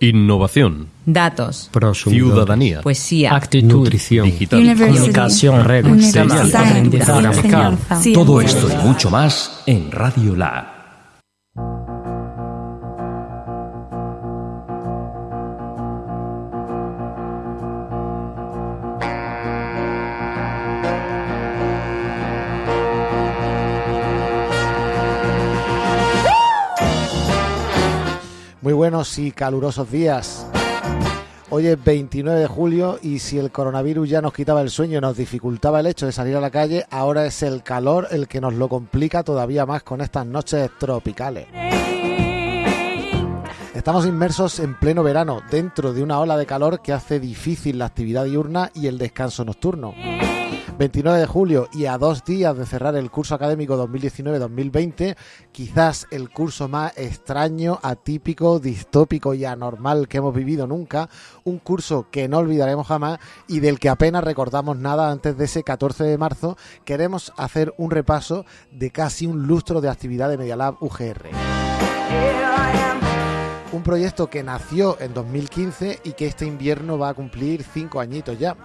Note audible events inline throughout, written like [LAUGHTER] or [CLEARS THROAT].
Innovación. Datos. Prosumidores. Ciudadanía. Poesía. Actitud. Nutrición. Digital. Comunicación. Reglas. Aprendizaje. Todo esto y mucho más en Radio La. Y calurosos días. Hoy es 29 de julio y si el coronavirus ya nos quitaba el sueño y nos dificultaba el hecho de salir a la calle, ahora es el calor el que nos lo complica todavía más con estas noches tropicales. Estamos inmersos en pleno verano, dentro de una ola de calor que hace difícil la actividad diurna y el descanso nocturno. 29 de julio y a dos días de cerrar el curso académico 2019-2020, quizás el curso más extraño, atípico, distópico y anormal que hemos vivido nunca, un curso que no olvidaremos jamás y del que apenas recordamos nada antes de ese 14 de marzo, queremos hacer un repaso de casi un lustro de actividad de Media Lab UGR. Un proyecto que nació en 2015 y que este invierno va a cumplir cinco añitos ya.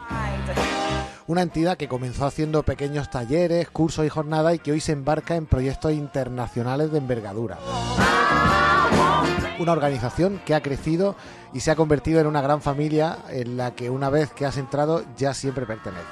Una entidad que comenzó haciendo pequeños talleres, cursos y jornadas y que hoy se embarca en proyectos internacionales de envergadura. Una organización que ha crecido y se ha convertido en una gran familia en la que una vez que has entrado ya siempre perteneces.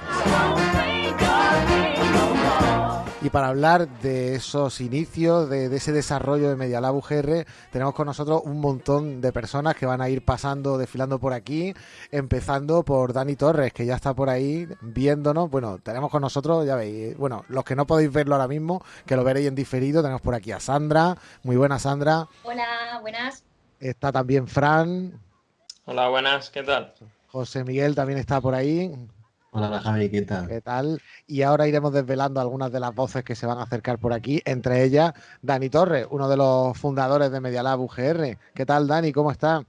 Y para hablar de esos inicios, de, de ese desarrollo de Media Lab UGR, tenemos con nosotros un montón de personas que van a ir pasando, desfilando por aquí, empezando por Dani Torres, que ya está por ahí viéndonos. Bueno, tenemos con nosotros, ya veis, bueno, los que no podéis verlo ahora mismo, que lo veréis en diferido, tenemos por aquí a Sandra. Muy buena, Sandra. Hola, buenas. Está también Fran. Hola, buenas, ¿qué tal? José Miguel también está por ahí. Hola Javi, ¿qué tal? ¿Qué tal? Y ahora iremos desvelando algunas de las voces que se van a acercar por aquí, entre ellas Dani Torres, uno de los fundadores de Media Lab UGR. ¿Qué tal, Dani? ¿Cómo está?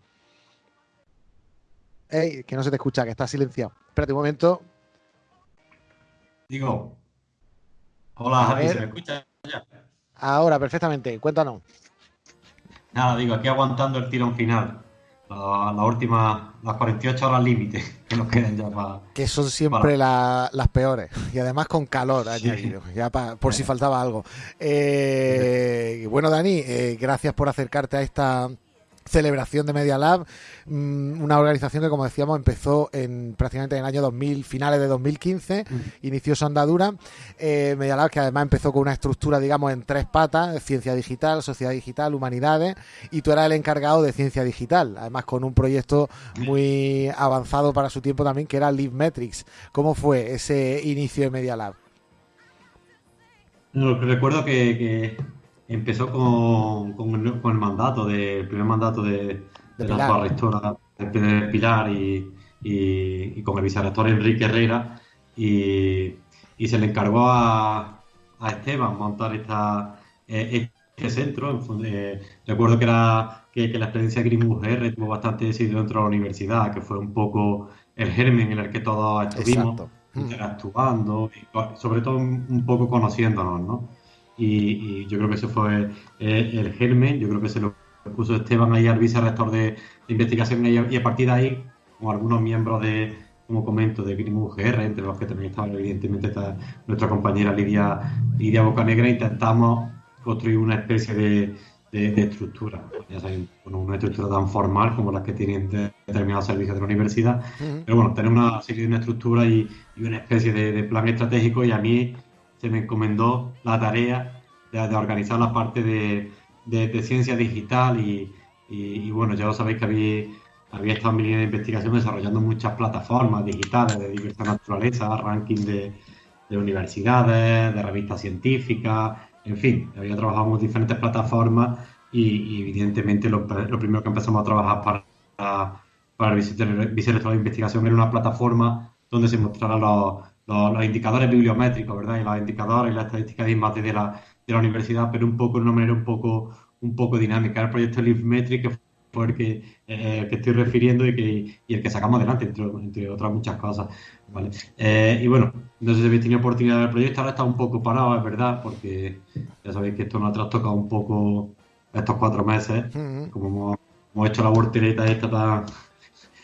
Ey, que no se te escucha, que está silenciado. Espérate un momento. Digo, hola A Javi, ver. ¿se me escucha ya? Ahora, perfectamente. Cuéntanos. Nada, digo, aquí aguantando el tirón final. La, la última, las 48 horas límite [LAUGHS] que nos quedan ya para... Que son siempre la- las peores. Y además con calor añadido, ya pa- por si faltaba algo. Eh, bueno, Dani, eh, gracias por acercarte a esta celebración de Media Lab, mm, una organización que, como decíamos, empezó en prácticamente en el año 2000, finales de 2015, inició su andadura. Eh, Media Lab, que además empezó con una estructura, digamos, en tres patas, ciencia digital, sociedad digital, humanidades, y tú eras el encargado de ciencia digital, además con un proyecto muy avanzado para su tiempo también, que era Live Metrics. ¿Cómo fue ese inicio de Media Lab? No, recuerdo que, que empezó con, con el, con el mandato, de, el primer mandato de, De de la actual rectora de, de Pilar y, y- y con el vicerrector Enrique Herrera y, y se le encargó a, a Esteban montar esta, eh, este centro. Eh, recuerdo que, era, que, que la experiencia Green UGR tuvo bastante éxito dentro de la universidad, que fue un poco el germen en el que todos estuvimos Exacto. interactuando y sobre todo un poco conociéndonos, ¿no? Y, y yo creo que ese fue eh, el germen, yo creo que se lo puso Esteban ahí al vicerrector de, de investigación y a, y a partir de ahí, con algunos miembros de, como comento, de Green UGR, entre los que también estaba evidentemente está nuestra compañera Lidia, Lidia Bocanegra, intentamos construir una especie de, de- de estructura, ya saben, bueno, una estructura tan formal como las que tienen de- determinados servicios de la universidad, pero bueno, tenemos una serie de una estructura y, y una especie de, de plan estratégico y a mí se me encomendó la tarea de, organizar la parte de, de- ciencia digital y, y- bueno, ya lo sabéis que había, había estado en mi línea de investigación desarrollando muchas plataformas digitales de diversa naturaleza, ranking de, de universidades, de revistas científicas, en fin, había trabajado en diferentes plataformas y, evidentemente lo, primero que empezamos a trabajar para, para el vice- vicerrector de investigación era una plataforma donde se mostraran los, los- los indicadores bibliométricos, ¿verdad? Y los indicadores y las estadísticas de IMAX de la, de la universidad, pero un poco de una manera un poco, un poco dinámica. El proyecto LiveMetric, que fue el que, eh, que estoy refiriendo y, que, y el que sacamos adelante, entre, entre otras muchas cosas. ¿vale? Eh, y bueno, no sé si habéis tenido oportunidad del proyecto, ahora está un poco parado, es verdad, porque ya sabéis que esto nos ha trastocado un poco estos cuatro meses, como hemos hemos hecho la voltereta esta tan,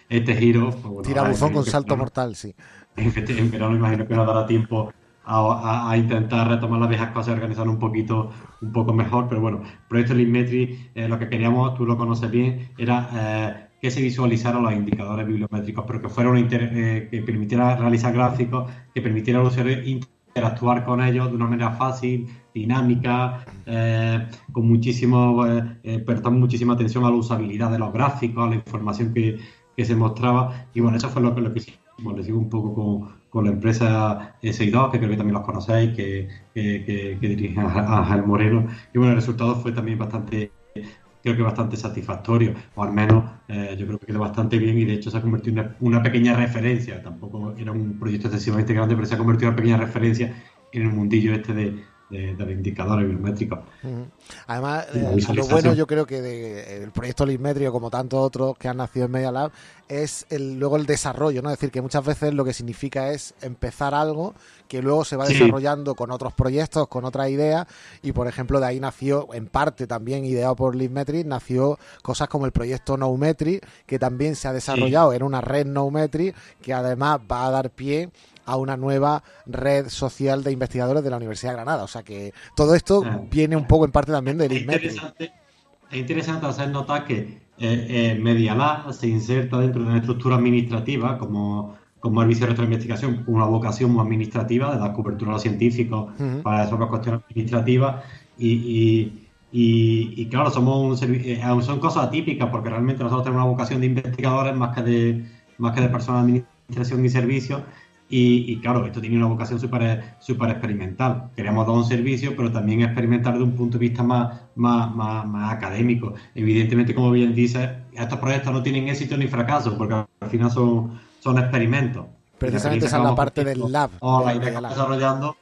este giro. Pues bueno, Tirabuzón con salto mortal, sí. en, en verano imagino que nos dará tiempo a, a- a intentar retomar las viejas cosas y organizarlo un poquito un poco mejor, pero bueno, proyecto Linkmetry, eh, lo que queríamos, tú lo conoces bien, era eh, que se visualizaran los indicadores bibliométricos, pero que fuera una inter- eh, que permitiera realizar gráficos, que permitiera al usuario interactuar con ellos de una manera fácil, dinámica, eh, con muchísimo, eh, eh, prestando muchísima atención a la usabilidad de los gráficos, a la información que, que se mostraba. Y bueno, eso fue lo lo que hicimos. Lo hicimos un poco con, con la empresa SI2, que creo que también los conocéis, que, que, que, que dirige Ángel Moreno. Y bueno, el resultado fue también bastante, creo que bastante satisfactorio, o al menos eh, yo creo que quedó bastante bien y de hecho se ha convertido en una, una pequeña referencia. Tampoco era un proyecto excesivamente grande, pero se ha convertido en una pequeña referencia en el mundillo este de, de, de los indicadores bibliométricos. Ujú. Además, eh, lo bueno yo creo que de- el proyecto Lismetrio, como tantos otros que han nacido en Media Lab, es el, luego el desarrollo, ¿no? Es decir, que muchas veces lo que significa es empezar algo que luego se va Sí. desarrollando con otros proyectos, con otras ideas, y por ejemplo de ahí nació, en parte también ideado por Lismetri, nació cosas como el proyecto Noumetri, que también se ha desarrollado en una red Noumetri, que además va a dar pie a una nueva red social de investigadores de la Universidad de Granada. O sea que todo esto Ah. viene un poco en parte también de Es Lismetri. interesante, es interesante hacer notar que eh, eh, Media Lab se inserta dentro de una estructura administrativa como, como el Vicerrector de Investigación, con una vocación muy administrativa de dar cobertura a los científicos para resolver cuestiones administrativas y, y- y- y, claro, somos un eh, son cosas atípicas porque realmente nosotros tenemos una vocación de investigadores más que de, más que de personas de administración y servicios y, y, claro, esto tiene una vocación súper súper experimental. Queríamos dar un servicio, pero también experimentar de un punto de vista más, más, más, más académico. Evidentemente, como bien dices, estos proyectos no tienen éxito ni fracaso, porque al final son, son experimentos. Precisamente esa es la parte del lab. O de la idea que estamos desarrollando,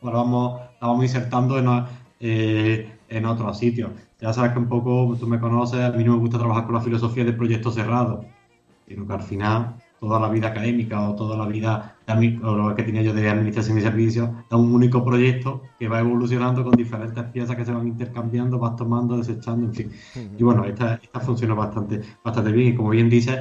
pues la vamos, la vamos insertando en, eh, en otros sitios. Ya sabes que un poco, tú me conoces, a mí no me gusta trabajar con la filosofía del proyecto cerrado, sino que al final toda la vida académica o toda la vida de o lo que tenía yo de administración y servicios da un único proyecto que va evolucionando con diferentes piezas que se van intercambiando, vas tomando, desechando, en fin. Y bueno, esta, esta funciona bastante, bastante bien y como bien dices,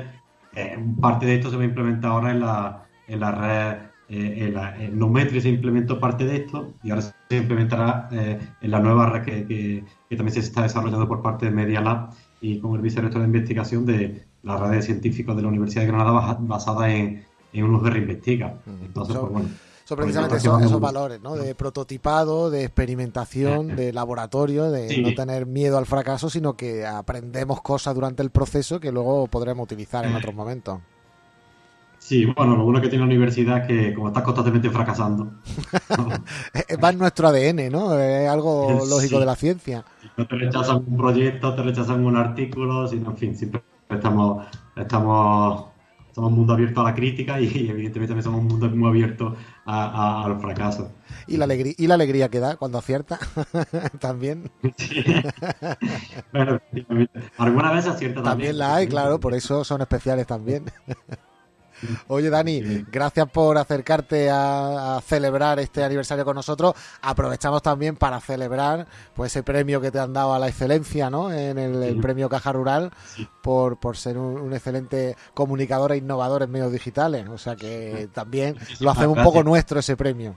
eh, parte de esto se va a implementar ahora en la, en la red, eh, en la, en Numetri se implementó parte de esto y ahora se implementará eh, en la nueva red que, que- que también se está desarrollando por parte de Media Lab y con el vicerrector de investigación de la red de científicos de la Universidad de Granada basa- basada en, en un UGR Investiga. Entonces, Eso- pues bueno. Son precisamente Pues esos, valores, ¿no? De prototipado, de experimentación, de laboratorio, de Sí. no tener miedo al fracaso, sino que aprendemos cosas durante el proceso que luego podremos utilizar en otros momentos. Sí, bueno, lo bueno que tiene la universidad es que como estás constantemente fracasando, Eh, [LAUGHS] Va en nuestro ADN, ¿no? Es algo [LAUGHS] Sí. lógico de la ciencia. no te rechazan un proyecto, te rechazan un artículo, sino, en fin, siempre estamos, estamos, somos un mundo abierto a la crítica y, evidentemente también somos un mundo muy abierto a, a- al fracaso. Y la alegría, y la alegría que da cuando acierta [LAUGHS] también. [LAUGHS] Bueno, efectivamente. alguna vez acierta también. También la hay, claro, por eso son especiales también. [LAUGHS] Oye, Dani, gracias por acercarte a, a celebrar este aniversario con nosotros. Aprovechamos también para celebrar pues ese premio que te han dado a la excelencia, ¿no? En el, premio Caja Rural por, por ser un, un excelente comunicador e innovador en medios digitales. O sea que también lo hacemos un poco nuestro ese premio.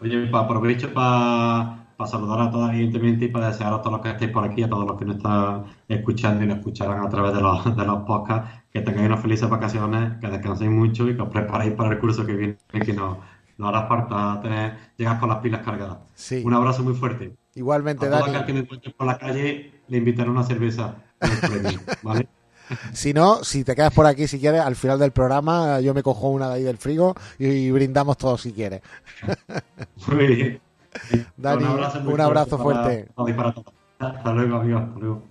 Oye, aprovecho para saludar a todos, evidentemente, y para desear a todos los que estéis por aquí, a todos los que nos están escuchando y nos escucharán a través de los, de los podcasts, que tengáis unas felices vacaciones, que descanséis mucho y que os preparéis para el curso que viene, que nos, nos hará falta tener, llegar con las pilas cargadas. Sí, Un abrazo muy fuerte. igualmente, A Dani. que me encuentre por la calle, le invitaré una cerveza premio, [LAUGHS] ¿vale? Si no, si te quedas por aquí, si quieres, al final del programa yo me cojo una de ahí del frigo y brindamos todos si quieres. [LAUGHS] Muy bien. [LAUGHS] Dani, un abrazo fuerte. y para. Hasta luego, amigos. Hasta luego.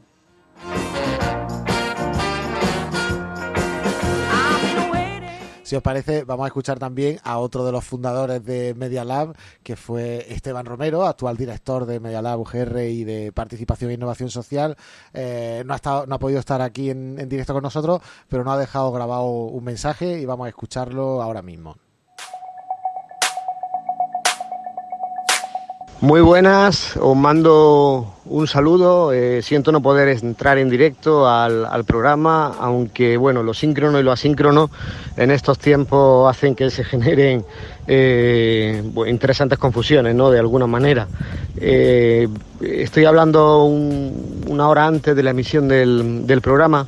Si os parece, vamos a escuchar también a otro de los fundadores de Media Lab, que fue Esteban Romero, actual director de Media Lab UGR y de Participación e Innovación Social. Eh, no, ha estado, no ha podido estar aquí en, en directo con nosotros, pero nos ha dejado grabado un mensaje y vamos a escucharlo ahora mismo. Muy buenas, os mando un saludo. Eh, siento no poder entrar en directo al, programa, aunque bueno, lo síncrono y lo asíncrono en estos tiempos hacen que se generen eh, interesantes confusiones, ¿no? De alguna manera. Eh, estoy hablando una hora antes de la emisión del, del programa.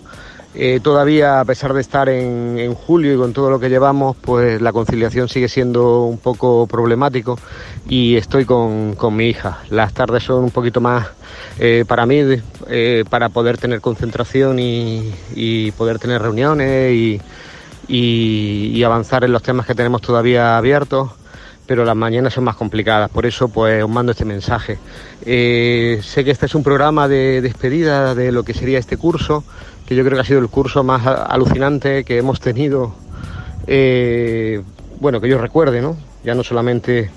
Eh, todavía, a pesar de estar en, julio y con todo lo que llevamos, pues la conciliación sigue siendo un poco problemático y estoy con, mi hija. Las tardes son un poquito más eh, para mí, eh, para poder tener concentración y, poder tener reuniones y, y, avanzar en los temas que tenemos todavía abiertos pero las mañanas son más complicadas, por eso pues os mando este mensaje. sé que este es un programa de despedida de lo que sería este curso, que yo creo que ha sido el curso más alucinante que hemos tenido, eh, bueno, que yo recuerde, ¿no? Ya no solamente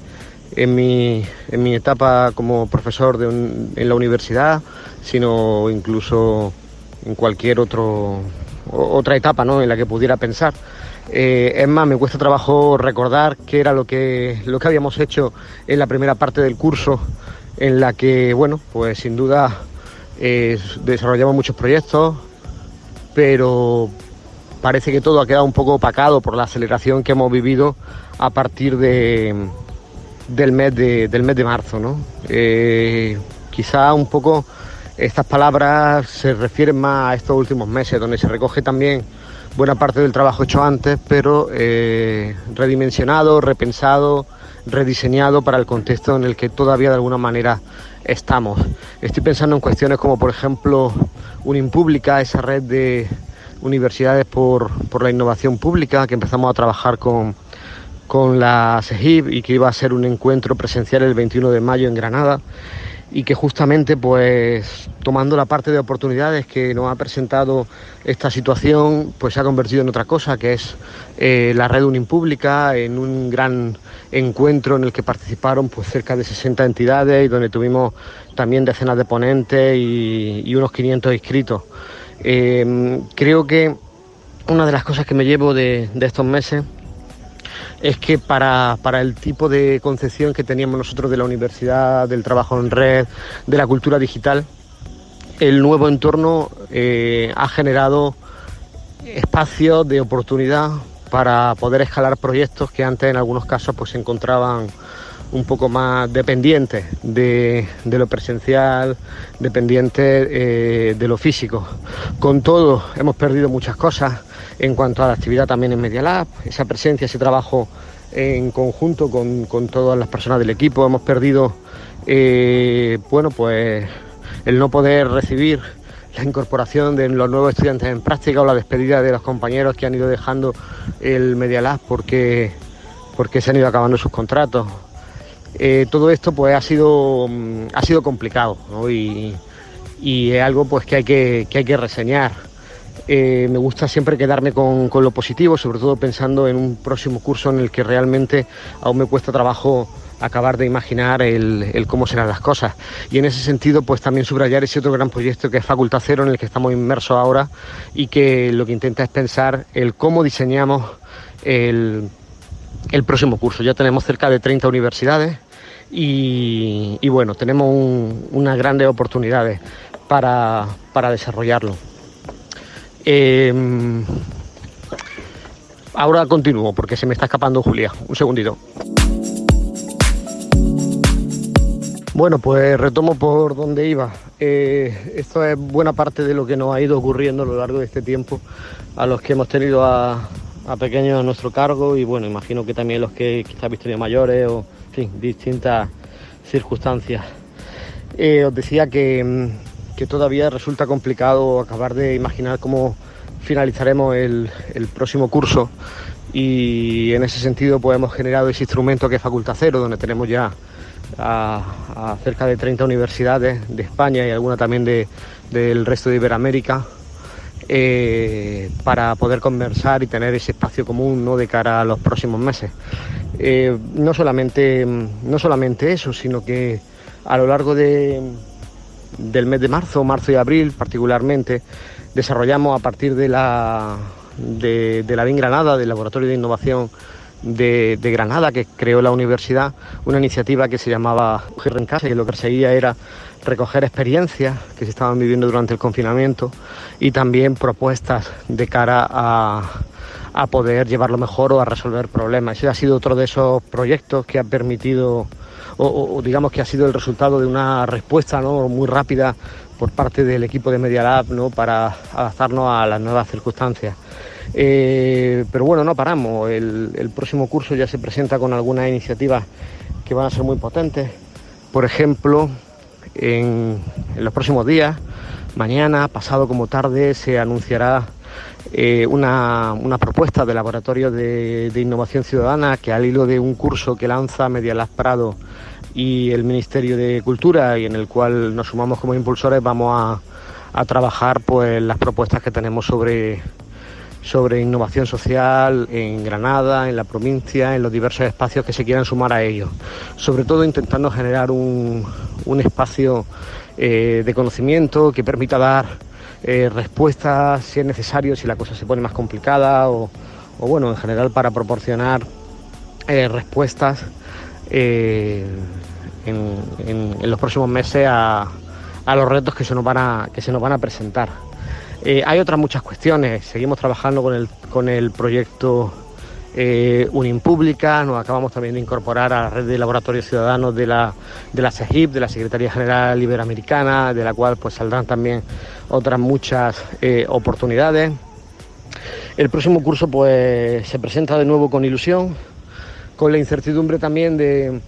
en mi, en mi etapa como profesor de en la universidad, sino incluso en cualquier otro, otra etapa ¿no? en la que pudiera pensar. Eh, es más, me cuesta trabajo recordar qué era lo que, lo que habíamos hecho en la primera parte del curso, en la que, bueno, pues sin duda eh, desarrollamos muchos proyectos, pero parece que todo ha quedado un poco opacado por la aceleración que hemos vivido a partir de, del, mes de, del mes de marzo. ¿no? Eh, quizá un poco estas palabras se refieren más a estos últimos meses, donde se recoge también buena parte del trabajo hecho antes, pero eh, redimensionado, repensado, rediseñado para el contexto en el que todavía de alguna manera estamos. Estoy pensando en cuestiones como, por ejemplo, Unimpública, esa red de universidades por, la innovación pública, que empezamos a trabajar con, con la SEGIB y que iba a ser un encuentro presencial el 21 de mayo en Granada y que justamente pues tomando la parte de oportunidades que nos ha presentado esta situación pues se ha convertido en otra cosa que es eh, la red Unimpública en un gran encuentro en el que participaron pues cerca de 60 entidades y donde tuvimos también decenas de ponentes y, unos 500 inscritos. Eh, creo que una de las cosas que me llevo de, estos meses es que para, el tipo de concepción que teníamos nosotros de la universidad, del trabajo en red, de la cultura digital, el nuevo entorno eh, ha generado espacios de oportunidad para poder escalar proyectos que antes en algunos casos pues se encontraban un poco más dependientes de, lo presencial, dependientes eh, de lo físico. Con todo, hemos perdido muchas cosas en cuanto a la actividad también en Media Lab, esa presencia, ese trabajo en conjunto con, todas las personas del equipo. Hemos perdido, eh, bueno, pues el no poder recibir la incorporación de los nuevos estudiantes en práctica o la despedida de los compañeros que han ido dejando el Media Lab porque, porque se han ido acabando sus contratos. Eh, todo esto pues ha sido, mm, ha sido complicado y, es algo pues que hay que, hay que reseñar. Eh, me gusta siempre quedarme con, lo positivo, sobre todo pensando en un próximo curso en el que realmente aún me cuesta trabajo acabar de imaginar el, cómo serán las cosas. Y en ese sentido, pues también subrayar ese otro gran proyecto que es Facultad Cero, en el que estamos inmersos ahora y que lo que intenta es pensar el cómo diseñamos el, próximo curso. Ya tenemos cerca de 30 universidades y, bueno, tenemos unas grandes oportunidades para, desarrollarlo. Em, ahora continúo porque se me está escapando Julia. Un segundito. Bueno, pues retomo por donde iba. Eh, esto es buena parte de lo que nos ha ido ocurriendo a lo largo de este tiempo a los que hemos tenido a, pequeños a nuestro cargo y bueno, imagino que también los que quizás visto mayores o en fin, distintas circunstancias. Eh, os decía que, mm, que, todavía resulta complicado acabar de imaginar cómo finalizaremos el, próximo curso y en ese sentido pues hemos generado ese instrumento que es Facultad Cero, donde tenemos ya a, cerca de 30 universidades de España y alguna también de, del resto de Iberoamérica eh, para poder conversar y tener ese espacio común ¿no? de cara a los próximos meses. Eh, no, solamente, no solamente eso, sino que a lo largo de, del mes de marzo, marzo y abril particularmente, desarrollamos a partir de la, de, BIN Granada, del Laboratorio de Innovación de, Granada que creó la universidad, una iniciativa que se llamaba Mujer en Casa y lo que perseguía era recoger experiencias que se estaban viviendo durante el confinamiento y también propuestas de cara a, a poder llevarlo mejor o a resolver problemas. Ese ha sido otro de esos proyectos que ha permitido o, digamos que ha sido el resultado de una respuesta ¿no? muy rápida por parte del equipo de Media Lab ¿no? para adaptarnos a las nuevas circunstancias. Eh, pero bueno, no paramos. El, próximo curso ya se presenta con algunas iniciativas que van a ser muy potentes. Por ejemplo, en, los próximos días, mañana, pasado como tarde, se anunciará eh, una, propuesta de laboratorio de, innovación ciudadana que al hilo de un curso que lanza Media Lab Prado y el Ministerio de Cultura y en el cual nos sumamos como impulsores vamos a, a trabajar pues las propuestas que tenemos sobre sobre innovación social en Granada, en la provincia, en los diversos espacios que se quieran sumar a ello. Sobre todo intentando generar un, un espacio eh, de conocimiento que permita dar eh, respuestas si es necesario, si la cosa se pone más complicada o, bueno, en general para proporcionar eh, respuestas en, los próximos meses a, los retos que se nos van a, presentar. Eh, hay otras muchas cuestiones. Seguimos trabajando con el, proyecto eh, Unimpública, nos acabamos también de incorporar a la red de laboratorios ciudadanos de la, de CEGIP, de la Secretaría General Iberoamericana, de la cual pues saldrán también otras muchas eh, oportunidades. El próximo curso pues se presenta de nuevo con ilusión, con la incertidumbre también de,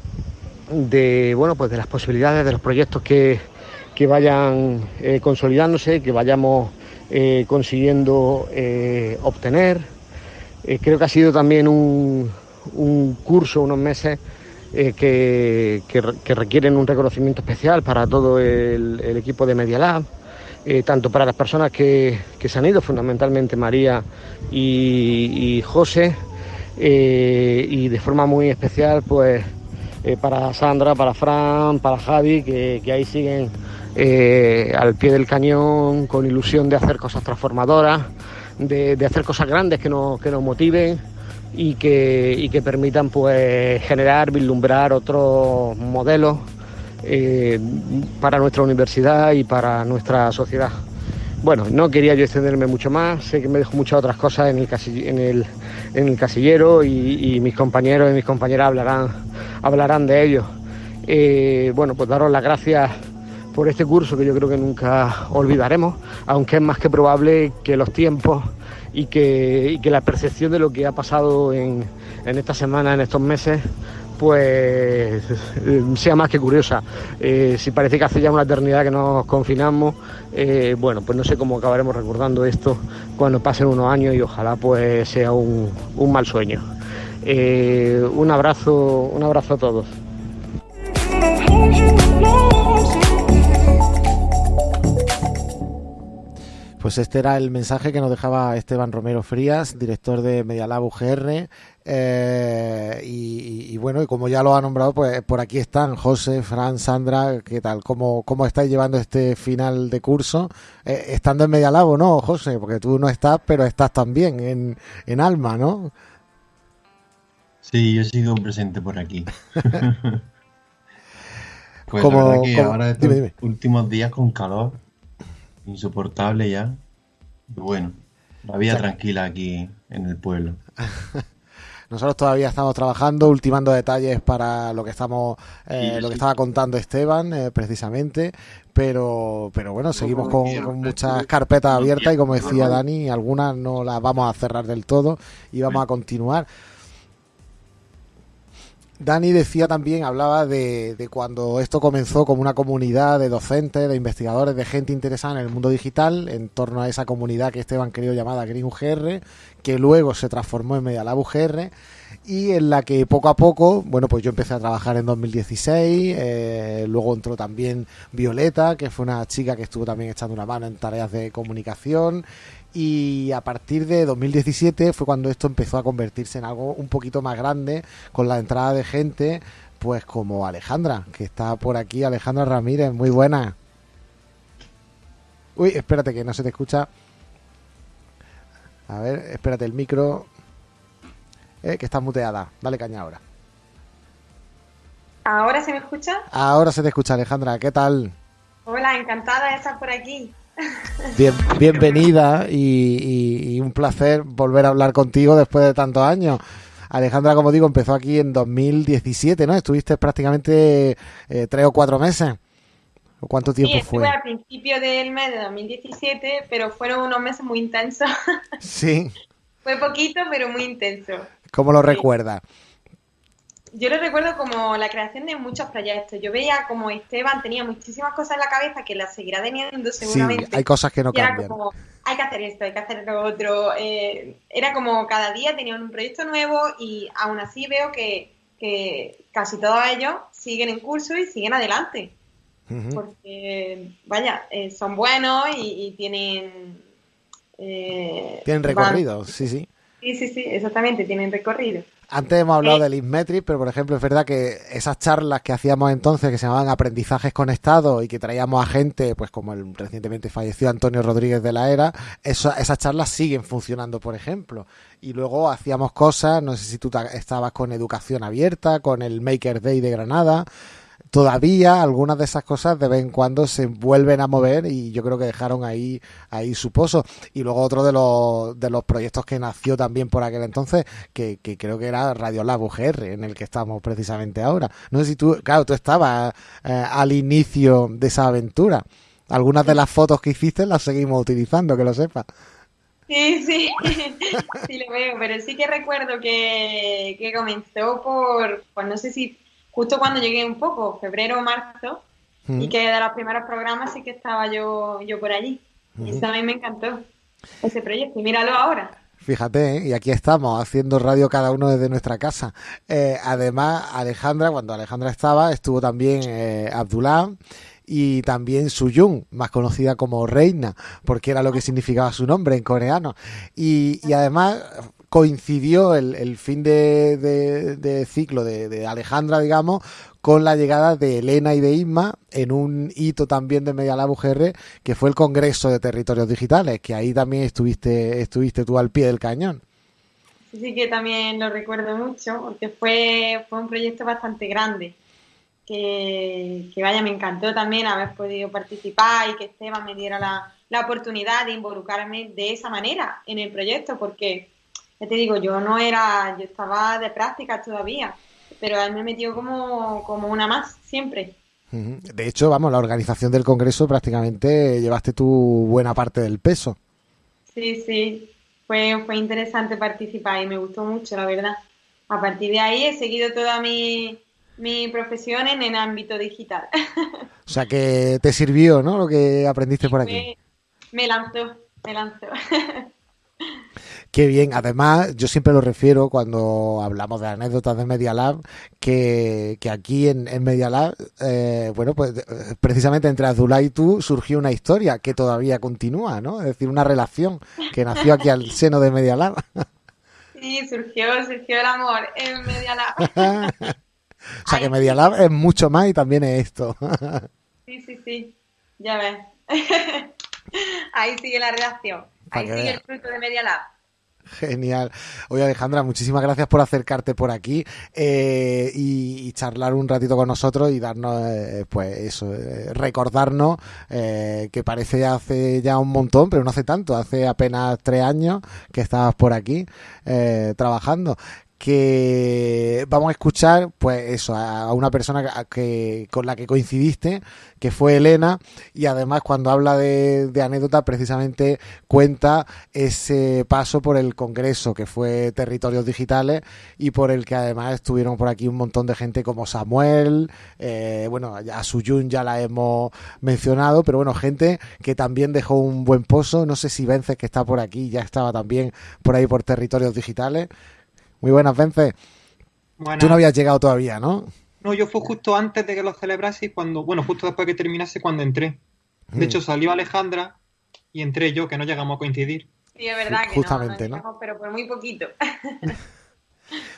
de bueno pues de las posibilidades de los proyectos que, que vayan eh, consolidándose, que vayamos eh, consiguiendo eh, obtener. Creo que ha sido también un, curso, unos meses que, requieren un reconocimiento especial para todo el, equipo de Media Lab, tanto para las personas que, se han ido, fundamentalmente María y, José, y de forma muy especial pues para Sandra, para Fran, para Javi, que ahí siguen eh, al pie del cañón con ilusión de hacer cosas transformadoras, de, hacer cosas grandes que nos, que nos motiven y que, que permitan pues generar, vislumbrar otros modelos eh, para nuestra universidad y para nuestra sociedad. Bueno, no quería yo extenderme mucho más, sé que me dejo muchas otras cosas en el, en el, en el casillero y, mis compañeros y mis compañeras hablarán, hablarán de ello. Eh, bueno, pues daros las gracias por este curso que yo creo que nunca olvidaremos, aunque es más que probable que los tiempos y que, la percepción de lo que ha pasado en, esta semana, en estos meses, pues sea más que curiosa. Eh, si parece que hace ya una eternidad que nos confinamos, eh, bueno, pues no sé cómo acabaremos recordando esto cuando pasen unos años y ojalá pues sea un, mal sueño. Eh, un abrazo, un abrazo a todos. Pues este era el mensaje que nos dejaba Esteban Romero Frías, director de Medialab UGR. Eh, y, bueno, y como ya lo ha nombrado, pues por aquí están José, Fran, Sandra. ¿Qué tal? ¿Cómo, cómo estáis llevando este final de curso? Eh, estando en Medialab no, José, porque tú no estás, pero estás también en, en Alma, ¿no? Sí, yo sigo presente por aquí. [LAUGHS] [LAUGHS] pues como, que ahora estos últimos días con calor insoportable ya. Bueno, la vida tranquila aquí en el pueblo. [LAUGHS] Nosotros todavía estamos trabajando, ultimando detalles para lo que estamos, eh, lo que estaba contando Esteban, eh, precisamente. Pero, pero bueno, seguimos con, muchas carpetas abiertas y como decía Dani, algunas no las vamos a cerrar del todo y vamos a continuar. Dani decía también, hablaba de, cuando esto comenzó como una comunidad de docentes, de investigadores, de gente interesada en el mundo digital, en torno a esa comunidad que Esteban querido llamada Green UGR, que luego se transformó en Medialab UGR y en la que poco a poco, bueno, pues yo empecé a trabajar en 2016, eh, luego entró también Violeta, que fue una chica que estuvo también echando una mano en tareas de comunicación y a partir de 2017 fue cuando esto empezó a convertirse en algo un poquito más grande con la entrada de gente pues como Alejandra, que está por aquí, Alejandra Ramírez, muy buena. Uy, espérate que no se te escucha. A ver, espérate el micro. eh, que estás muteada. Dale caña ahora. ¿Ahora se me escucha? Ahora se te escucha, Alejandra. ¿Qué tal? Hola, encantada de estar por aquí. Bien, bienvenida y, un placer volver a hablar contigo después de tantos años. Alejandra, como digo, empezó aquí en 2017, ¿no? Estuviste prácticamente eh, tres o cuatro meses. ¿Cuánto tiempo sí, estuve al principio del mes de 2017, pero fueron unos meses muy intensos. Sí. [LAUGHS] Fue poquito, pero muy intenso. ¿Cómo lo recuerdas? Yo lo recuerdo como la creación de muchos proyectos. Yo veía como Esteban tenía muchísimas cosas en la cabeza que las seguirá teniendo seguramente. Sí, hay cosas que no cambian. Era como, hay que hacer esto, hay que hacer lo otro. Eh, era como cada día tenían un proyecto nuevo y aún así veo que, casi todos ellos siguen en curso y siguen adelante. Porque, vaya, eh, son buenos y, tienen... Eh, tienen recorrido, sí, sí. Sí, sí, sí, exactamente, tienen recorrido. Antes hemos hablado del Inmetric, pero por ejemplo es verdad que esas charlas que hacíamos entonces, que se llamaban aprendizajes conectados y que traíamos a gente, pues como el recientemente fallecido Antonio Rodríguez de la Era, esas charlas siguen funcionando, por ejemplo. Y luego hacíamos cosas, no sé si tú estabas con educación abierta, con el Maker Day de Granada, todavía algunas de esas cosas de vez en cuando se vuelven a mover y yo creo que dejaron ahí, ahí su pozo. Y luego otro de los, de los proyectos que nació también por aquel entonces, que, creo que era Radio Lab UGR, en el que estamos precisamente ahora. No sé si tú, claro, tú estabas eh, al inicio de esa aventura. Algunas de las fotos que hiciste las seguimos utilizando, que lo sepas. Sí, sí, [LAUGHS] sí lo veo, pero sí que recuerdo que, que comenzó por, pues no sé si justo cuando llegué un poco, febrero o marzo, y que de los primeros programas sí que estaba yo, yo por allí. Y eso a mí me encantó, ese proyecto. Y míralo ahora. Fíjate, ¿eh? y aquí estamos haciendo radio cada uno desde nuestra casa. Eh, además, Alejandra, cuando Alejandra estaba, estuvo también eh, Abdullah y también Suyun, más conocida como Reina, porque era lo que significaba su nombre en coreano. Y, y además coincidió el, fin de, ciclo de, Alejandra, digamos, con la llegada de Elena y de Isma en un hito también de Medialab UGR, que fue el Congreso de Territorios Digitales, que ahí también estuviste, estuviste tú al pie del cañón. Sí, que también lo recuerdo mucho, porque fue, un proyecto bastante grande. Que, vaya, me encantó también haber podido participar y que Esteban me diera la oportunidad de involucrarme de esa manera en el proyecto, porque te digo, yo no era, yo estaba de práctica todavía, pero él me metió como, como una más, siempre. De hecho, vamos, la organización del Congreso prácticamente llevaste tu buena parte del peso. Sí, sí, fue, fue interesante participar y me gustó mucho, la verdad. A partir de ahí he seguido toda mi, mi profesión en el ámbito digital. [LAUGHS] O sea que te sirvió, ¿no? Lo que aprendiste por aquí. me lanzó, me lanzó. [LAUGHS] Qué bien. Además, yo siempre lo refiero cuando hablamos de anécdotas de Media Lab, que, aquí en, Media Lab, eh, bueno, pues eh, precisamente entre Azulá y tú surgió una historia que todavía continúa, ¿no? Es decir, una relación que nació aquí al [LAUGHS] seno de Media Lab. Sí, surgió, surgió el amor en Media Lab. [LAUGHS] o sea que Media Lab es mucho más y también es esto. sí, sí, sí. Ya ves. [LAUGHS] Ahí sigue la relación. Ahí sigue el fruto de Media Lab. Genial. Oye Alejandra, muchísimas gracias por acercarte por aquí eh, y, charlar un ratito con nosotros y darnos, eh, pues eso, eh, recordarnos que parece hace ya un montón, pero no hace tanto, hace apenas tres años que estabas por aquí trabajando que vamos a escuchar, pues eso, a una persona que, con la que coincidiste, que fue Elena, y además cuando habla de, anécdota, precisamente cuenta ese paso por el Congreso, que fue Territorios Digitales, y por el que además estuvieron por aquí un montón de gente como Samuel, eh, bueno, a Suyun ya la hemos mencionado, pero bueno, gente que también dejó un buen pozo, no sé si Vences, que está por aquí, ya estaba también por ahí por Territorios Digitales, muy buenas, Vence. Tú no habías llegado todavía, ¿no? No, yo fui justo antes de que lo celebrase cuando, bueno, justo después de que terminase cuando entré. De mm. hecho, salió Alejandra y entré yo, que no llegamos a coincidir. Sí, es verdad que Justamente, no, pero por muy poquito. [LAUGHS]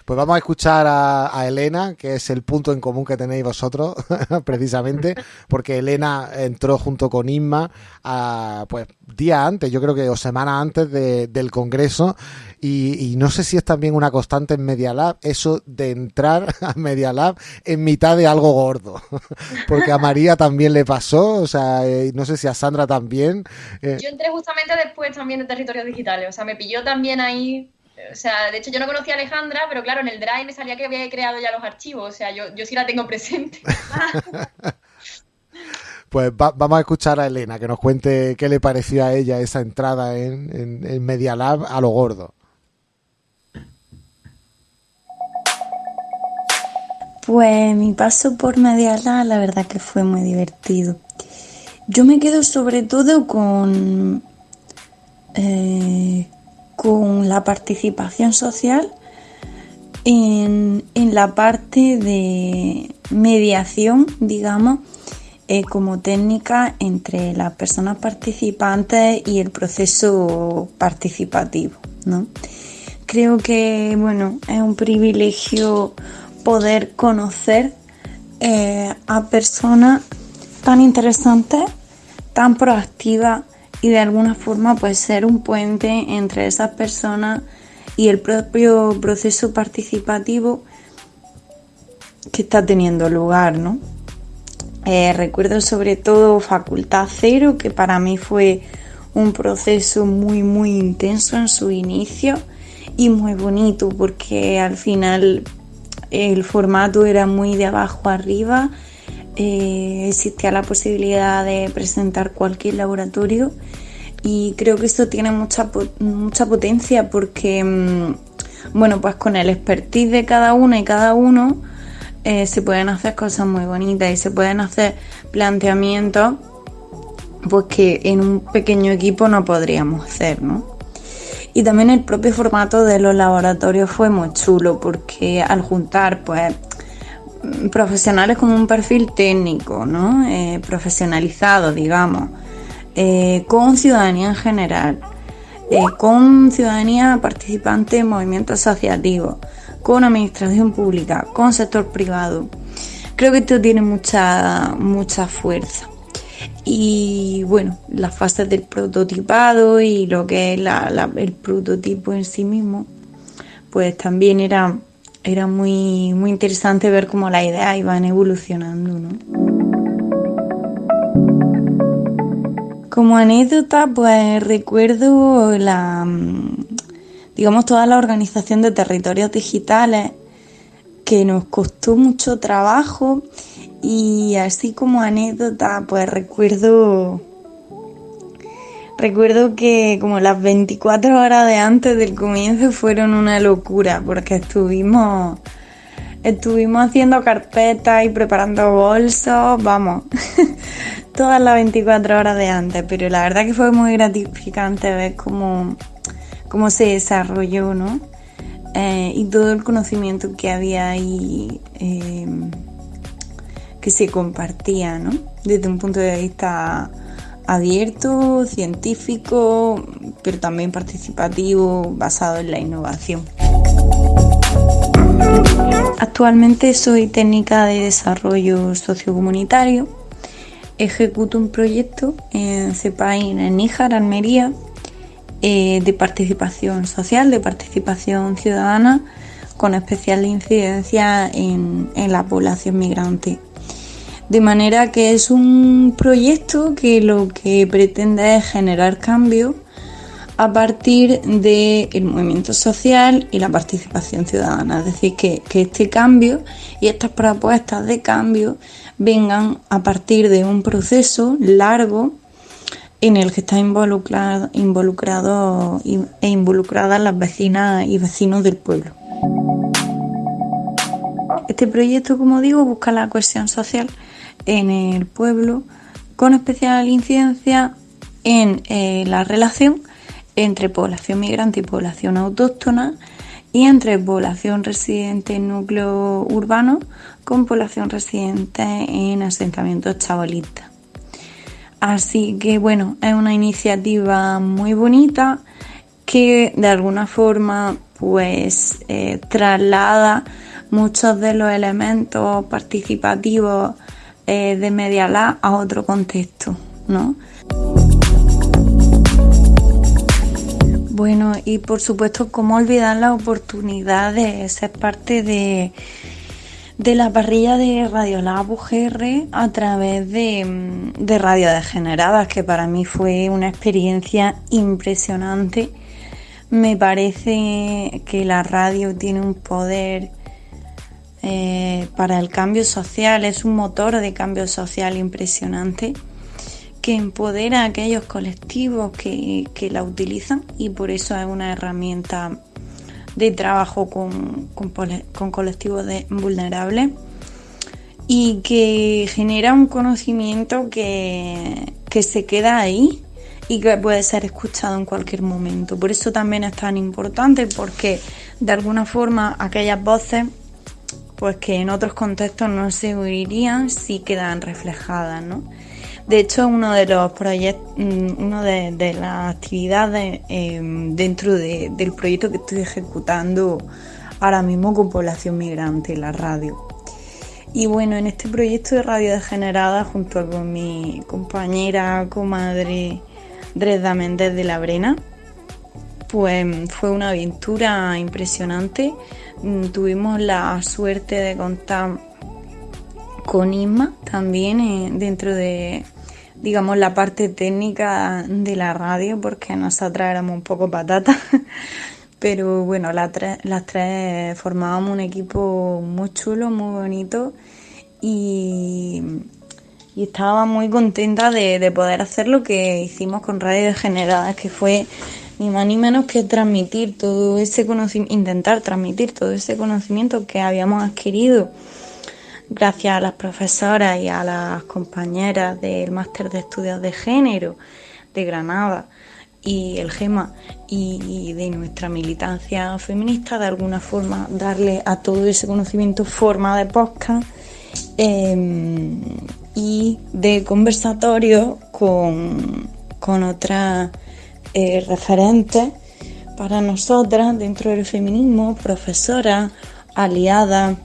Pues vamos a escuchar a, Elena, que es el punto en común que tenéis vosotros, [LAUGHS] precisamente, porque Elena entró junto con Inma, a, pues día antes, yo creo que o semana antes del Congreso, y, no sé si es también una constante en Media Lab, eso de entrar [LAUGHS] a Media Lab en mitad de algo gordo, [LAUGHS] porque a María también le pasó, o sea, eh, no sé si a Sandra también. Eh. Yo entré justamente después también de territorios digitales, o sea, me pilló también ahí o sea, de hecho yo no conocía a Alejandra, pero claro, en el Drive me salía que había creado ya los archivos, o sea, yo, yo sí la tengo presente. [LAUGHS] pues vamos a escuchar a Elena, que nos cuente qué le pareció a ella esa entrada en, en, Media Lab a lo gordo. Pues mi paso por Media Lab la verdad que fue muy divertido. Yo me quedo sobre todo con eh, con la participación social en, la parte de mediación, digamos, eh, como técnica entre las personas participantes y el proceso participativo. ¿no? Creo que bueno, es un privilegio poder conocer eh, a personas tan interesantes, tan proactivas y de alguna forma pues ser un puente entre esas personas y el propio proceso participativo que está teniendo lugar, ¿no? Eh, recuerdo sobre todo Facultad Cero, que para mí fue un proceso muy muy intenso en su inicio y muy bonito porque al final el formato era muy de abajo arriba eh, existía la posibilidad de presentar cualquier laboratorio y creo que esto tiene mucha, mucha potencia porque, mm, bueno, pues con el expertise de cada una y cada uno eh, se pueden hacer cosas muy bonitas y se pueden hacer planteamientos pues que en un pequeño equipo no podríamos hacer, ¿no? Y también el propio formato de los laboratorios fue muy chulo porque al juntar pues profesionales con un perfil técnico, ¿no? Eh, profesionalizado, digamos, eh, con ciudadanía en general, eh, con ciudadanía participante en movimientos asociativos, con administración pública, con sector privado. Creo que esto tiene mucha, mucha fuerza. Y bueno, las fases del prototipado y lo que es el prototipo en sí mismo, pues también era era muy, muy interesante ver cómo las ideas iban evolucionando. ¿no? Como anécdota, pues recuerdo la, digamos, toda la organización de territorios digitales que nos costó mucho trabajo y así como anécdota, pues recuerdo Recuerdo que como las 24 horas de antes del comienzo fueron una locura porque estuvimos estuvimos haciendo carpetas y preparando bolsos, vamos, [LAUGHS] todas las 24 horas de antes, pero la verdad que fue muy gratificante ver cómo, cómo se desarrolló, ¿no? Eh, y todo el conocimiento que había ahí eh, que se compartía, ¿no? Desde un punto de vista abierto, científico, pero también participativo, basado en la innovación. Actualmente soy técnica de desarrollo sociocomunitario. Ejecuto un proyecto en CEPAIN en Níjar, Almería, eh, de participación social, de participación ciudadana, con especial incidencia en la población migrante. De manera que es un proyecto que lo que pretende es generar cambio a partir del movimiento social y la participación ciudadana. Es decir, que, este cambio y estas propuestas de cambio vengan a partir de un proceso largo en el que están involucrado, involucrado e involucradas las vecinas y vecinos del pueblo. Este proyecto, como digo, busca la cohesión social en el pueblo con especial incidencia en eh, la relación entre población migrante y población autóctona y entre población residente en núcleo urbano con población residente en asentamientos chabolistas. Así que bueno, es una iniciativa muy bonita que de alguna forma pues eh, traslada muchos de los elementos participativos eh, de Media Lab a otro contexto, ¿no? Bueno, y por supuesto, ¿cómo olvidar la oportunidad de ser parte de, de la parrilla de Radio Lab UGR a través de, de Radio Degeneradas, que para mí fue una experiencia impresionante. Me parece que la radio tiene un poder eh, para el cambio social, es un motor de cambio social impresionante que empodera a aquellos colectivos que, la utilizan y por eso es una herramienta de trabajo con, colectivos vulnerables y que genera un conocimiento que, que se queda ahí y que puede ser escuchado en cualquier momento. Por eso también es tan importante porque de alguna forma aquellas voces pues que en otros contextos no se oirían si quedan reflejadas, ¿no? De hecho, uno de los proyectos, mm, una de, las actividades em, dentro del proyecto que estoy ejecutando ahora mismo con población migrante la radio. Y bueno, en este proyecto de radio degenerada, junto con mi compañera, comadre Dresda Méndez de la Brena, pues fue una aventura impresionante. Mm, tuvimos la suerte de contar con Isma también eh, dentro de digamos, la parte técnica de la radio, porque nosotras éramos un poco patatas. [LAUGHS] Pero bueno, las tres, formábamos un equipo muy chulo, muy bonito y, estaba muy contenta de, poder hacer lo que hicimos con Radio Degeneradas, que fue ni más ni menos que transmitir todo ese conocimiento, intentar transmitir todo ese conocimiento que habíamos adquirido gracias a las profesoras y a las compañeras del máster de estudios de género de Granada y el GEMA y de nuestra militancia feminista, de alguna forma darle a todo ese conocimiento forma de podcast em, y de conversatorio con, con otras eh, referentes para nosotras dentro del feminismo, profesoras, aliadas,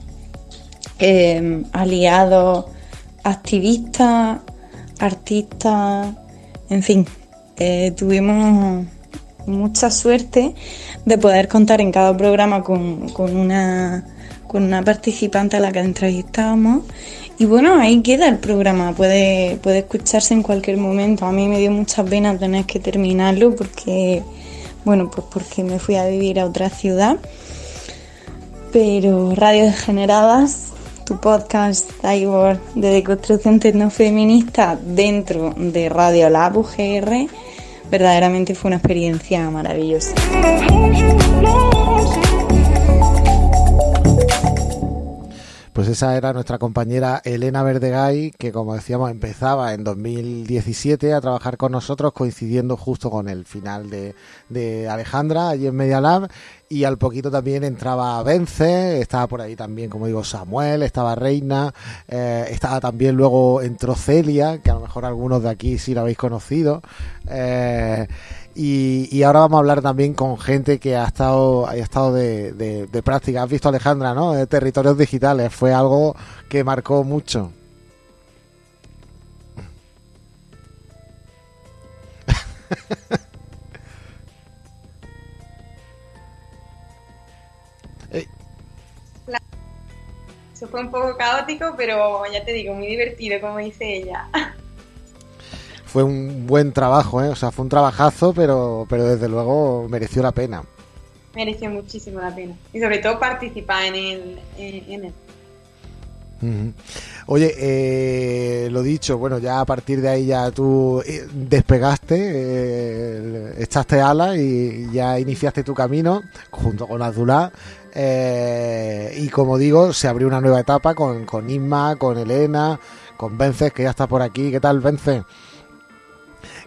eh, aliados, activistas, artistas, en fin, eh, tuvimos mucha suerte de poder contar en cada programa con, una, con una participante a la que entrevistamos. Y bueno, ahí queda el programa, puede, puede escucharse en cualquier momento. A mí me dio mucha pena tener que terminarlo porque, bueno, pues porque me fui a vivir a otra ciudad. Pero Radio Degeneradas tu podcast Cyborg de deconstrucción tecnofeminista dentro de Radio Lab UGR, verdaderamente fue una experiencia maravillosa. Pues esa era nuestra compañera Elena Verdegay, que como decíamos empezaba en 2017 a trabajar con nosotros, coincidiendo justo con el final de, de Alejandra allí en Media Lab y al poquito también entraba Vence, estaba por ahí también, como digo, Samuel, estaba Reina, eh, estaba también luego entró Celia, que a lo mejor algunos de aquí sí la habéis conocido. Eh, y, ahora vamos a hablar también con gente que ha estado, ha estado de, de práctica. Has visto, Alejandra, ¿no? De territorios digitales. Fue algo que marcó mucho. [LAUGHS] Eso fue un poco caótico, pero ya te digo, muy divertido, como dice ella. Fue un buen trabajo, ¿eh? O sea, fue un trabajazo, pero, pero desde luego mereció la pena. Mereció muchísimo la pena. Y sobre todo participar en él. En. Oye, eh, lo dicho, bueno, ya a partir de ahí ya tú eh, despegaste, eh, echaste alas y ya iniciaste tu camino junto con Azulá. Eh, y como digo, se abrió una nueva etapa con, con Isma, con Elena, con Vences, que ya está por aquí. ¿Qué tal, Vences?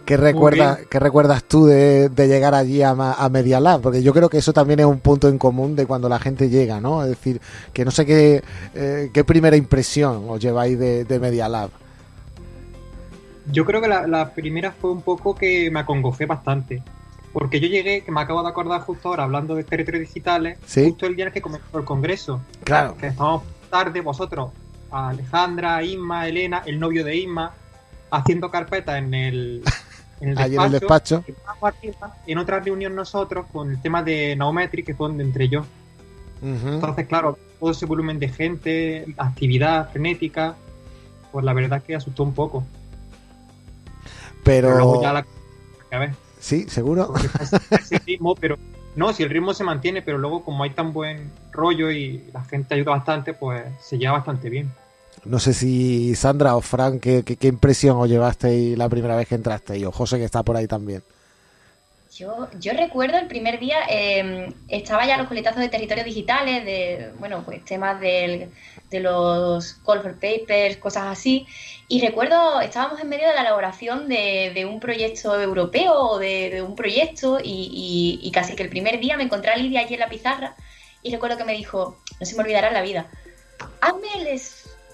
¿Qué, recuerda, ¿Qué recuerdas tú de, llegar allí a, a, Media Lab? Porque yo creo que eso también es un punto en común de cuando la gente llega, ¿no? Es decir, que no sé qué, eh, qué primera impresión os lleváis de, de Media Lab. Yo creo que la, primera fue un poco que me acongojé bastante, Porque yo llegué, que me acabo de acordar justo ahora, hablando de territorios digitales, justo el día en que comenzó el congreso. Claro. Que estábamos tarde, vosotros, Alejandra, Isma, Elena, el novio de Isma, haciendo carpeta en el, [LAUGHS] en el despacho. en el despacho. En otra reunión nosotros con el tema de Naumetri, que fue donde entré yo. Entonces, claro, todo ese volumen de gente, actividad frenética, pues la verdad que asustó un poco. Pero, luego ya la... Sí, seguro. [LAUGHS] Ese ritmo, pero no, si el ritmo se mantiene, pero luego como hay tan buen rollo y la gente ayuda bastante, pues se lleva bastante bien. No sé si Sandra o Frank, ¿qué, qué, impresión os llevasteis la primera vez que entrasteis? O José, que está por ahí también. Yo, yo recuerdo el primer día, eh, estaba ya los coletazos de territorios digitales, de, bueno, pues temas del, de los call for papers, cosas así. Y recuerdo, estábamos en medio de la elaboración de, de un proyecto europeo o de, un proyecto y, y, casi que el primer día me encontré a Lidia allí en la pizarra y recuerdo que me dijo, no se me olvidará la vida, hazme el,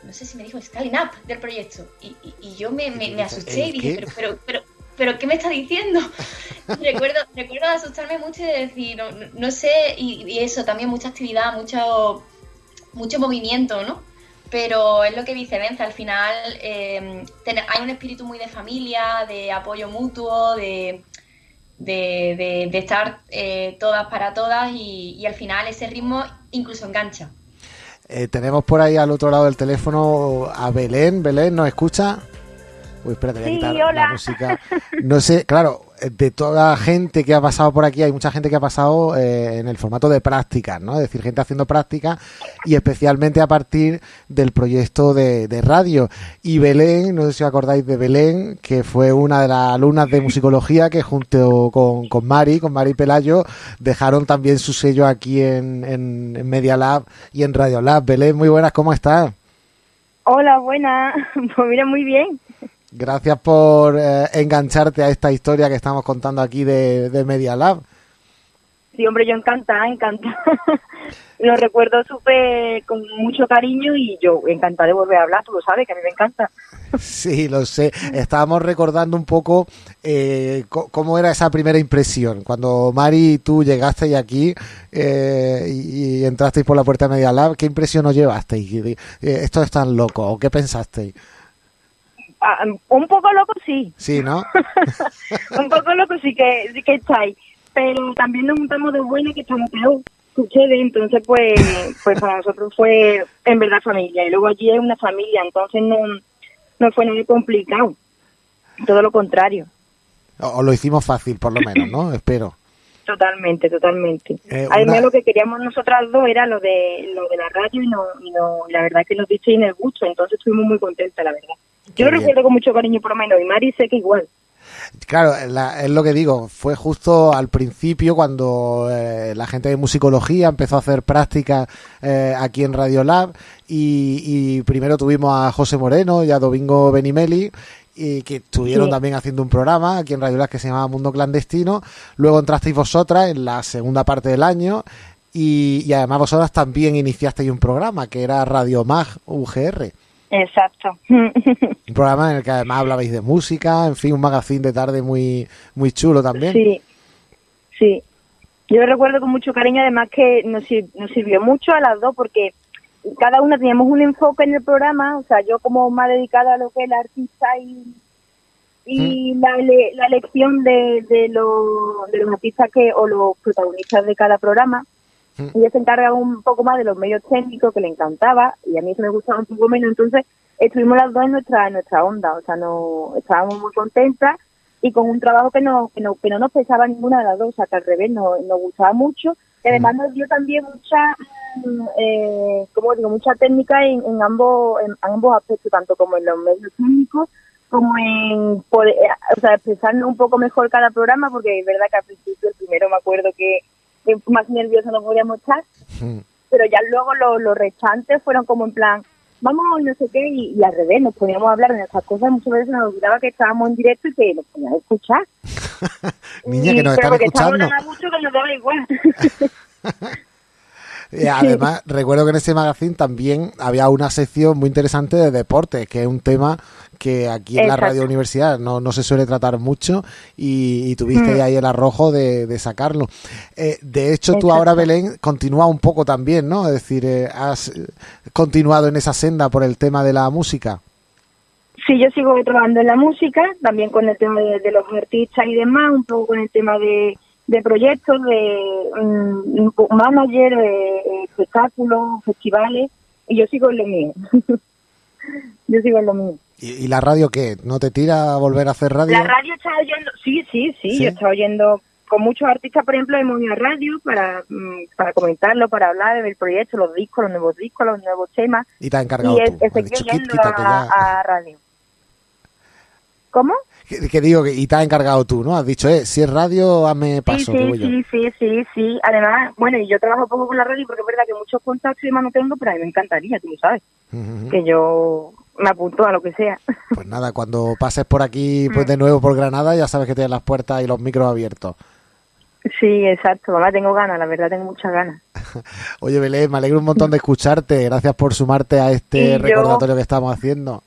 no sé si me dijo scaling up del proyecto. Y, y yo me, me, asusté y dije, pero, pero, pero, pero ¿qué me está diciendo? [LAUGHS] recuerdo, recuerdo asustarme mucho y decir, no, no sé, y, eso, también mucha actividad, mucho, mucho movimiento, ¿no? Pero es lo que dice Vence, al final eh, hay un espíritu muy de familia, de apoyo mutuo, de, de, de, estar eh, todas para todas y, y, al final ese ritmo incluso engancha. Eh, tenemos por ahí al otro lado del teléfono a Belén. Belén, ¿nos escucha? Uy, espérate, voy a quitar la música. No sé, claro, de toda la gente que ha pasado por aquí, hay mucha gente que ha pasado eh, en el formato de prácticas, ¿no? Es decir, gente haciendo prácticas y especialmente a partir del proyecto de, radio. Y Belén, no sé si os acordáis de Belén, que fue una de las alumnas de musicología que junto con, con Mari, con Mari Pelayo, dejaron también su sello aquí en, en Media Lab y en Radio Lab. Belén, muy buenas, ¿cómo estás? Hola, buena. [LAUGHS] Pues mira, muy bien. Gracias por eh, engancharte a esta historia que estamos contando aquí de, Media Lab. Sí, hombre, yo encantada, encantada. [LAUGHS] lo recuerdo súper con mucho cariño y yo encantada de volver a hablar, tú lo sabes, que a mí me encanta. [LAUGHS] Sí, lo sé. Estábamos recordando un poco eh, cómo era esa primera impresión. Cuando Mari y tú llegasteis aquí eh, y, entrasteis por la puerta de Media Lab, ¿qué impresión os llevasteis? ¿Esto es tan loco o qué pensasteis? Ah, un poco loco sí. Sí, ¿no? [LAUGHS] un poco loco sí que, sí que estáis. Pero también nos juntamos de buena que estamos peor. Sucede, entonces pues, pues para nosotros fue en verdad familia. Y luego allí es una familia, entonces no, no fue nada complicado. Todo lo contrario. O lo hicimos fácil, por lo menos, ¿no? [CLEARS THROAT] Espero. Totalmente, totalmente. Eh, Además, lo que queríamos nosotras dos era lo de lo de la radio y, no, y no, la verdad que nos diste en el gusto, entonces estuvimos muy contentas, la verdad. Yo lo recuerdo con mucho cariño, por lo menos, y Mari sé que igual. Claro, es lo que digo, fue justo al principio cuando eh, la gente de musicología empezó a hacer prácticas eh, aquí en Radio Lab y, primero tuvimos a José Moreno y a Domingo Benimeli y que estuvieron también haciendo un programa aquí en Radio Lab que se llamaba Mundo Clandestino. Luego entrasteis vosotras en la segunda parte del año y, y además vosotras también iniciasteis un programa que era Radio Mag UGR. Exacto. [LAUGHS] Un programa en el que además hablabais de música, en fin, un magazine de tarde muy, muy chulo también. Sí, sí. Yo recuerdo con mucho cariño, además que nos, nos sirvió mucho a las dos porque cada una teníamos un enfoque en el programa, o sea, yo como más dedicada a lo que es el artista y, y mm. la, la elección de, de, los, de los artistas que o los protagonistas de cada programa Ella se encarga un poco más de los medios técnicos, que le encantaba, y a mí eso me gustaba un poco menos. Entonces, estuvimos las dos en nuestra, en nuestra onda, o sea, no, estábamos muy contentas y con un trabajo que no, que no, que no nos pesaba ninguna de las dos, o sea, que al revés nos, nos gustaba mucho. Y además nos dio también mucha, mm, eh, como digo, mucha técnica en, en, ambos, en ambos aspectos, tanto como en los medios técnicos como en poder, o sea, expresarnos un poco mejor cada programa, porque es verdad que al principio el primero me acuerdo que más nerviosa no podíamos estar. Pero ya luego los, los rechantes fueron como en plan, vamos, no sé qué, y, al revés, nos poníamos a hablar de esas cosas, muchas veces nos olvidaba que estábamos en directo y que nos poníamos a escuchar. [LAUGHS] Niña, que nos están escuchando. mucho que nos daba igual. [LAUGHS] Y además, [LAUGHS] recuerdo que en ese magazine también había una sección muy interesante de deportes, que es un tema que aquí en la radio universidad no, no se suele tratar mucho y, tuviste mm. ahí el arrojo de, sacarlo. Eh, de hecho, tú ahora, Belén, continúa un poco también, ¿no? Es decir, eh, has continuado en esa senda por el tema de la música. Sí, yo sigo trabajando en la música, también con el tema de, los artistas y demás, un poco con el tema de, proyectos, de um, manager, de espectáculos, festivales, y yo sigo en lo mío. [LAUGHS] yo sigo en lo mío. ¿Y, la radio qué? ¿No te tira a volver a hacer radio? La radio está oyendo, sí, sí, sí, yo estaba oyendo con muchos artistas, por ejemplo, hemos ido a radio para, mm, para comentarlo, para hablar del proyecto, los discos, los nuevos discos, los nuevos temas. Y te ha encargado y tú. estoy oyendo a radio. ¿Cómo? Que, digo, y te ha encargado tú, ¿no? Has dicho, eh, si es radio, hazme paso. Sí, sí, sí, sí, sí, Además, bueno, y yo trabajo poco con la radio porque es verdad que muchos contactos y demás no tengo, pero a mí me encantaría, tú lo sabes. Que yo me apunto a lo que sea. Pues nada, cuando pases por aquí [LAUGHS] pues de nuevo por Granada, ya sabes que tienes las puertas y los micros abiertos. Sí, exacto. Mamá, tengo ganas, la verdad, tengo muchas ganas. [LAUGHS] Oye, Belén, me alegro un montón de escucharte. Gracias por sumarte a este recordatorio que estamos haciendo.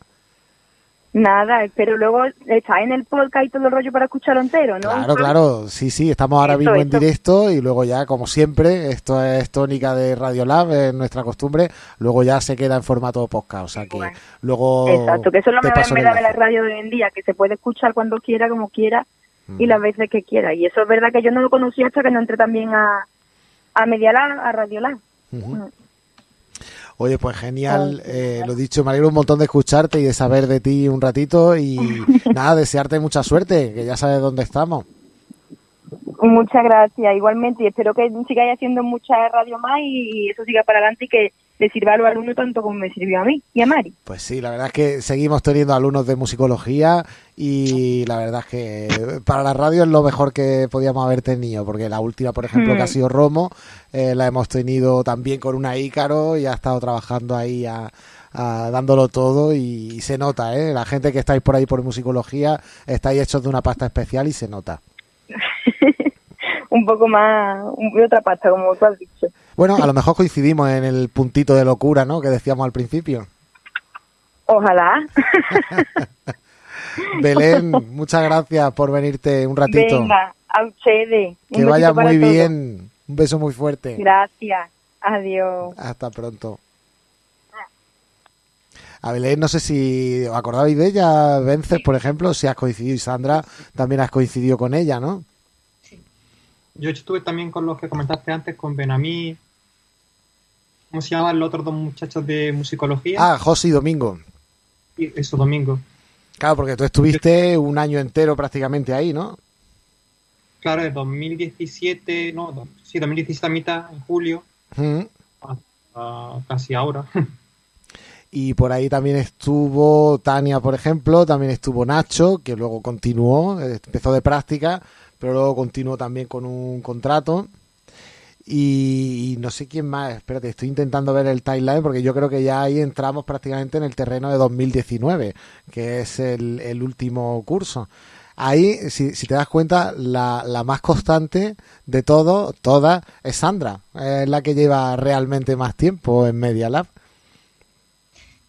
Nada, pero luego está en el podcast y todo el rollo para escucharlo entero, ¿no? Claro, claro, sí, sí, estamos ahora mismo en directo y luego ya, como siempre, esto es tónica de Radio Lab, es nuestra costumbre, luego ya se queda en formato podcast, o sea que luego... Exacto, que eso es lo en de la radio de hoy en día, que se puede escuchar cuando quiera, como quiera y las veces que quiera. Y eso es verdad que yo no lo conocía hasta que no entré también a, a Media Lab, a Radio Lab. Oye, pues genial, eh, lo dicho, me alegro un montón de escucharte y de saber de ti un ratito y [LAUGHS] nada, desearte mucha suerte, que ya sabes dónde estamos. Muchas gracias, igualmente, y espero que sigáis haciendo mucha radio más y eso siga para adelante y que le sirva a los alumnos tanto como me sirvió a mí y a Mari. Pues sí, la verdad es que seguimos teniendo alumnos de musicología y la verdad es que para la radio es lo mejor que podíamos haber tenido, porque la última, por ejemplo, que ha mm. sido Romo, eh, la hemos tenido también con una Ícaro y ha estado trabajando ahí a, dándolo todo y, se nota, ¿eh? La gente que estáis por ahí por musicología estáis hechos de una pasta especial y se nota. [LAUGHS] un poco más, de otra pasta, como tú has dicho. Bueno, a lo mejor coincidimos en el puntito de locura, ¿no? Que decíamos al principio. Ojalá. [LAUGHS] Belén, muchas gracias por venirte un ratito. Venga, a ustedes. Que vaya muy bien. Un beso muy fuerte. Gracias. Adiós. Hasta pronto. A Belén, no sé si os acordáis de ella, Vences, por ejemplo, si has coincidido y Sandra también has coincidido con ella, ¿no? Sí. Yo estuve también con los que comentaste antes, con Benamí, ¿Cómo se llaman los otros dos muchachos de musicología? Ah, José y Domingo. Y eso, Domingo. Claro, porque tú estuviste un año entero prácticamente ahí, ¿no? Claro, de 2017, no, sí, 2017 a mitad, en julio, casi ahora. [LAUGHS] Y por ahí también estuvo Tania, por ejemplo, también estuvo Nacho, que luego continuó, empezó de práctica, pero luego continuó también con un contrato. Y, no sé quién más, espérate, estoy intentando ver el timeline porque yo creo que ya ahí entramos prácticamente en el terreno de 2019, que es el, último curso. Ahí, si, te das cuenta, la, la, más constante de todo, toda, es Sandra, es la que lleva realmente más tiempo en Media Lab.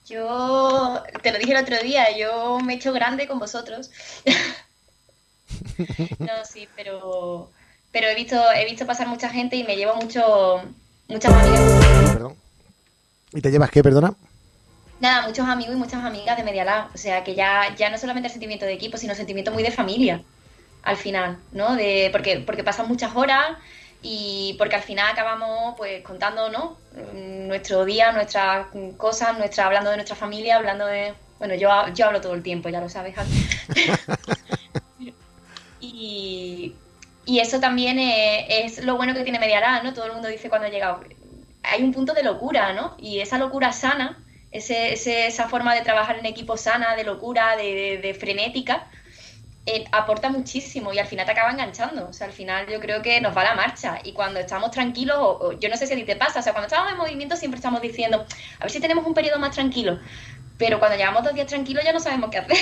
Yo, te lo dije el otro día, yo me he hecho grande con vosotros. [LAUGHS] no, sí, pero pero he visto, he visto pasar mucha gente y me llevo mucho, muchas amigas. Perdón. ¿Y te llevas qué, perdona? Nada, muchos amigos y muchas amigas de Media O sea, que ya, ya no solamente el sentimiento de equipo, sino el sentimiento muy de familia, al final, ¿no? De, porque, porque pasan muchas horas y porque al final acabamos pues contando, ¿no? Nuestro día, nuestras cosas, nuestra, hablando de nuestra familia, hablando de... Bueno, yo, yo hablo todo el tiempo, ya lo sabes. [LAUGHS] [LAUGHS] y, y eso también es, lo bueno que tiene Medialab, ¿no? Todo el mundo dice cuando ha llegado. Hay un punto de locura, ¿no? Y esa locura sana, ese, esa forma de trabajar en equipo sana, de locura, de, frenética, eh, aporta muchísimo y al final te acaba enganchando. O sea, al final yo creo que nos va la marcha. Y cuando estamos tranquilos, yo no sé si a ti te pasa, o sea, cuando estamos en movimiento siempre estamos diciendo, a ver si tenemos un periodo más tranquilo. Pero cuando llevamos dos días tranquilos ya no sabemos qué hacer.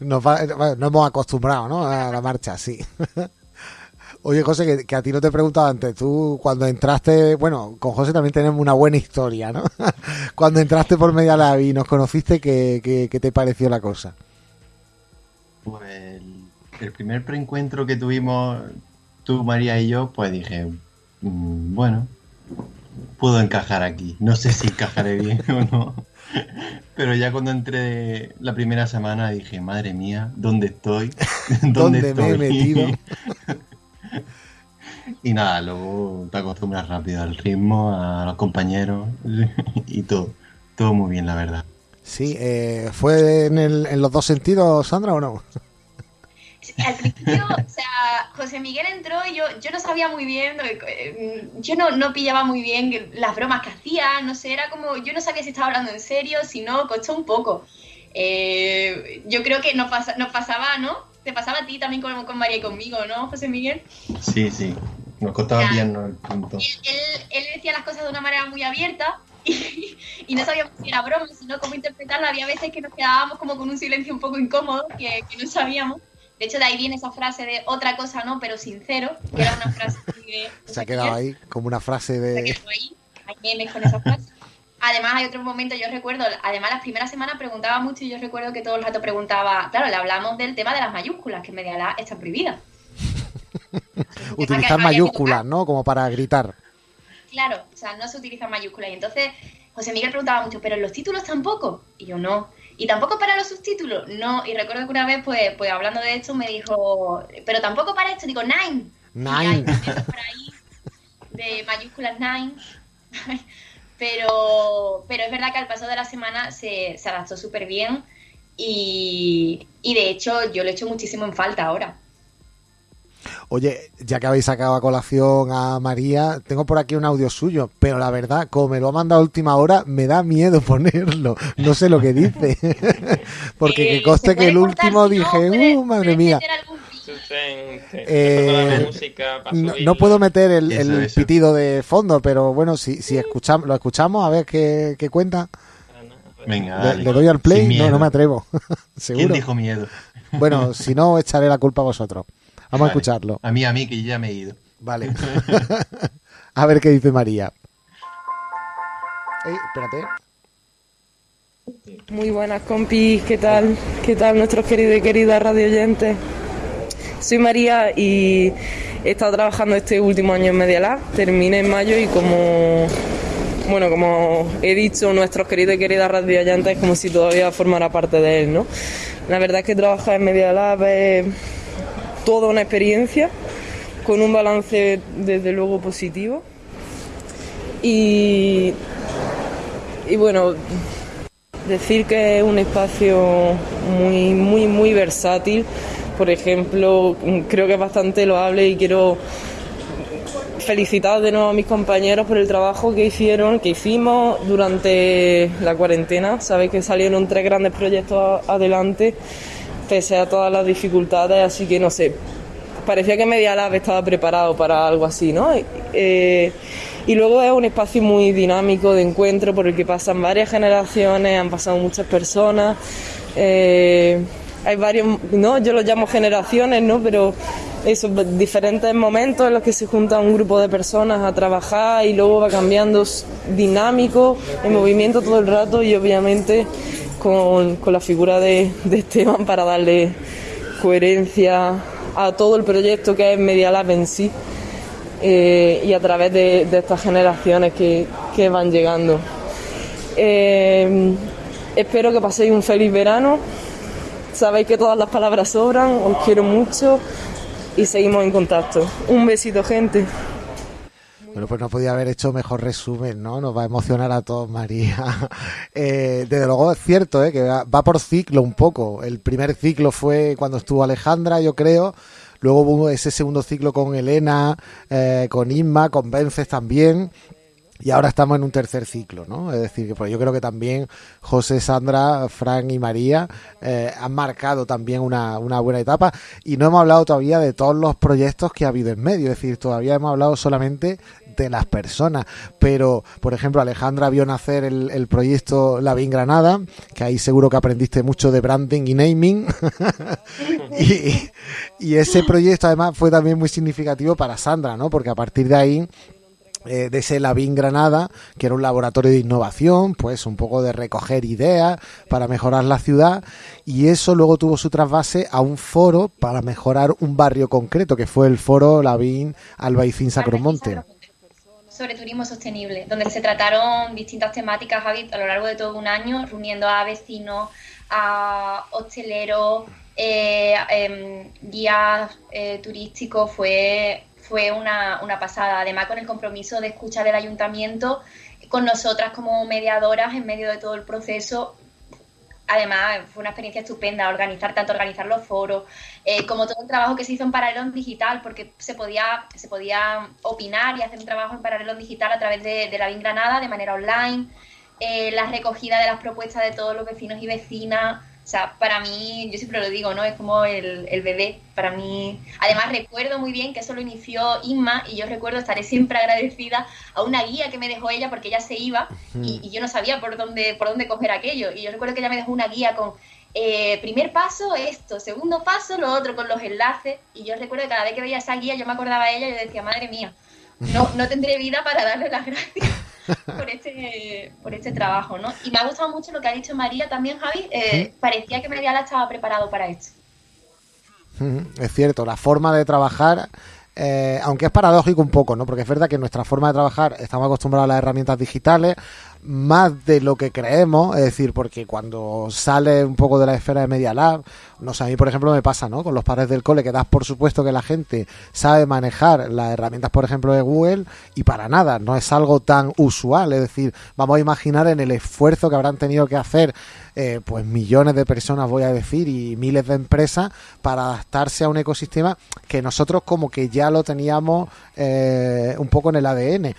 Nos, hemos acostumbrado, ¿no? A la marcha, sí. Oye, José, que, a ti no te he preguntado antes. Tú, cuando entraste, bueno, con José también tenemos una buena historia, ¿no? [LAUGHS] cuando entraste por Media Lab y nos conociste, ¿qué, te pareció la cosa? Pues el, primer preencuentro que tuvimos tú, María y yo, pues dije, mm, bueno, puedo encajar aquí. No sé si encajaré bien [LAUGHS] o no. [LAUGHS] Pero ya cuando entré la primera semana dije, madre mía, ¿dónde estoy? [LAUGHS] ¿Dónde, me he metido? [LAUGHS] y nada, luego te acostumbras rápido al ritmo, a los compañeros y todo. Todo muy bien, la verdad. Sí, eh, ¿fue en, el, en los dos sentidos, Sandra, o no? Al principio, o sea, José Miguel entró y yo, yo no sabía muy bien, eh, yo no, no pillaba muy bien las bromas que hacía, no sé, era como, yo no sabía si estaba hablando en serio, si no, costó un poco. Eh, yo creo que nos, nos pasaba, ¿no? Te pasaba a ti también con, con María y conmigo, ¿no, José Miguel? Sí, sí, nos costaba bien ¿no? el punto. Él, él, decía las cosas de una manera muy abierta [LAUGHS] y, y, no sabíamos si era broma, sino cómo interpretarla. Había veces que nos quedábamos como con un silencio un poco incómodo, que, que no sabíamos. De hecho, de ahí viene esa frase de otra cosa no, pero sincero, que era una frase [LAUGHS] de... Se ha quedado ahí como una frase de... Se ha quedado ahí, hay memes con esa frase. Además, hay otro momento, yo recuerdo, además las primeras semanas preguntaba mucho y yo recuerdo que todo el rato preguntaba, claro, le hablamos del tema de las mayúsculas, que en media la está prohibida. [LAUGHS] Utilizar mayúsculas, ¿no? Como para gritar. Claro, o sea, no se utilizan mayúsculas. Y entonces José Miguel preguntaba mucho, ¿pero en los títulos tampoco? Y yo no. ¿Y tampoco para los subtítulos? No, y recuerdo que una vez, pues, pues hablando de esto, me dijo, pero tampoco para esto, digo, nine. Nine. de mayúsculas nine. [LAUGHS] pero, pero es verdad que al paso de la semana se, se adaptó súper bien y, y de hecho yo lo he hecho muchísimo en falta ahora. Oye, ya que habéis sacado a colación a María, tengo por aquí un audio suyo, pero la verdad, como me lo ha mandado a última hora, me da miedo [LAUGHS] ponerlo. No sé lo que dice. [LAUGHS] Porque que coste que el último dije, uh, madre mía. Eh, no, puedo meter el, pitido de fondo, pero bueno, si, si escuchamos, lo escuchamos, a ver qué, cuenta. Venga, le, doy al play, no, no me atrevo. [LAUGHS] ¿Seguro? ¿Quién dijo miedo? Bueno, si no, echaré la culpa a vosotros. Vamos a escucharlo. A mí, a mí, que ya me he ido. Vale. [LAUGHS] [LAUGHS] a ver qué dice María. espérate. Muy buenas compis, ¿qué tal? ¿Qué tal nuestros queridos y queridas radio oyentes? Soy María y he estado trabajando este último año en Media Lab, terminé en mayo y como bueno, como he dicho, nuestros queridos y queridas radio oyentes es como si todavía formara parte de él, ¿no? La verdad es que trabajar en Media Lab es toda una experiencia con un balance desde luego positivo. Y, y bueno, decir que es un espacio muy, muy, muy versátil. Por ejemplo, creo que es bastante loable y quiero felicitar de nuevo a mis compañeros por el trabajo que hicieron, que hicimos durante la cuarentena. Sabéis que salieron tres grandes proyectos adelante pese a todas las dificultades, así que no sé, parecía que Media Lab estaba preparado para algo así, ¿no? Eh, y luego es un espacio muy dinámico de encuentro por el que pasan varias generaciones, han pasado muchas personas. Eh, hay varios, ¿no? Yo los llamo generaciones, ¿no? Pero esos diferentes momentos en los que se junta un grupo de personas a trabajar y luego va cambiando dinámico, en movimiento todo el rato y obviamente con, la figura de, Esteban para darle coherencia a todo el proyecto que es Media Lab en sí eh, y a través de, estas generaciones que, van llegando. Eh, espero que paséis un feliz verano. Sabéis que todas las palabras sobran, os quiero mucho y seguimos en contacto. Un besito, gente. Bueno, pues no podía haber hecho mejor resumen, ¿no? Nos va a emocionar a todos, María. [LAUGHS] Eh, desde luego es cierto, ¿eh? Que va por ciclo un poco. El primer ciclo fue cuando estuvo Alejandra, yo creo. Luego hubo ese segundo ciclo con Elena, eh, con Inma, con Vences también. y ahora estamos en un tercer ciclo, ¿no? Es decir, pues yo creo que también José, Sandra, Fran y María eh, han marcado también una, una, buena etapa y no hemos hablado todavía de todos los proyectos que ha habido en medio, es decir, todavía hemos hablado solamente de las personas, pero por ejemplo Alejandra vio nacer el, el proyecto La Vin Granada, que ahí seguro que aprendiste mucho de branding y naming, [LAUGHS] y, y ese proyecto además fue también muy significativo para Sandra, ¿no? Porque a partir de ahí eh, de ese Lavín Granada, que era un laboratorio de innovación, pues un poco de recoger ideas para mejorar la ciudad, y eso luego tuvo su trasvase a un foro para mejorar un barrio concreto, que fue el foro Lavín Albaicín Sacromonte. Sobre turismo sostenible, donde se trataron distintas temáticas a lo largo de todo un año, reuniendo a vecinos, a hosteleros, eh, eh, guías eh, turísticos, fue fue una, una pasada. Además, con el compromiso de escuchar del ayuntamiento con nosotras como mediadoras en medio de todo el proceso. Además, fue una experiencia estupenda organizar tanto organizar los foros, eh, como todo el trabajo que se hizo en paralelo digital, porque se podía, se podía opinar y hacer un trabajo en paralelo digital a través de, de la BIN Granada de manera online, eh, la recogida de las propuestas de todos los vecinos y vecinas, o sea, para mí, yo siempre lo digo, ¿no? Es como el, el, bebé. Para mí, además recuerdo muy bien que eso lo inició Inma y yo recuerdo, estaré siempre agradecida a una guía que me dejó ella porque ella se iba y, y, yo no sabía por dónde, por dónde coger aquello. Y yo recuerdo que ella me dejó una guía con eh, primer paso esto, segundo paso lo otro, con los enlaces. Y yo recuerdo que cada vez que veía esa guía yo me acordaba de ella y yo decía, madre mía, no, no tendré vida para darle las gracias [LAUGHS] por este, por este trabajo, ¿no? Y me ha gustado mucho lo que ha dicho María también, Javi. Eh, parecía que Mediala estaba preparado para esto. Es cierto, la forma de trabajar, eh, aunque es paradójico un poco, ¿no? Porque es verdad que nuestra forma de trabajar estamos acostumbrados a las herramientas digitales, más de lo que creemos, es decir, porque cuando sale un poco de la esfera de Media Lab, no sé, a mí por ejemplo me pasa, ¿no? Con los padres del cole que das por supuesto que la gente sabe manejar las herramientas, por ejemplo, de Google y para nada, no es algo tan usual, es decir, vamos a imaginar en el esfuerzo que habrán tenido que hacer eh, pues millones de personas, voy a decir, y miles de empresas para adaptarse a un ecosistema que nosotros como que ya lo teníamos eh, un poco en el ADN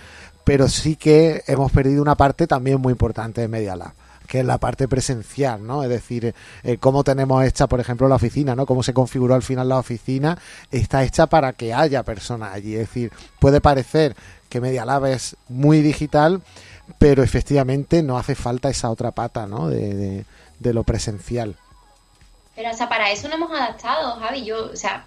pero sí que hemos perdido una parte también muy importante de Media Lab que es la parte presencial, ¿no? Es decir, eh, cómo tenemos hecha, por ejemplo, la oficina, ¿no? Cómo se configuró al final la oficina, está hecha para que haya personas allí. Es decir, puede parecer que Media Lab es muy digital, pero efectivamente no hace falta esa otra pata, ¿no? De, de, de lo presencial. Pero, o sea, para eso no hemos adaptado, Javi. Yo, o sea,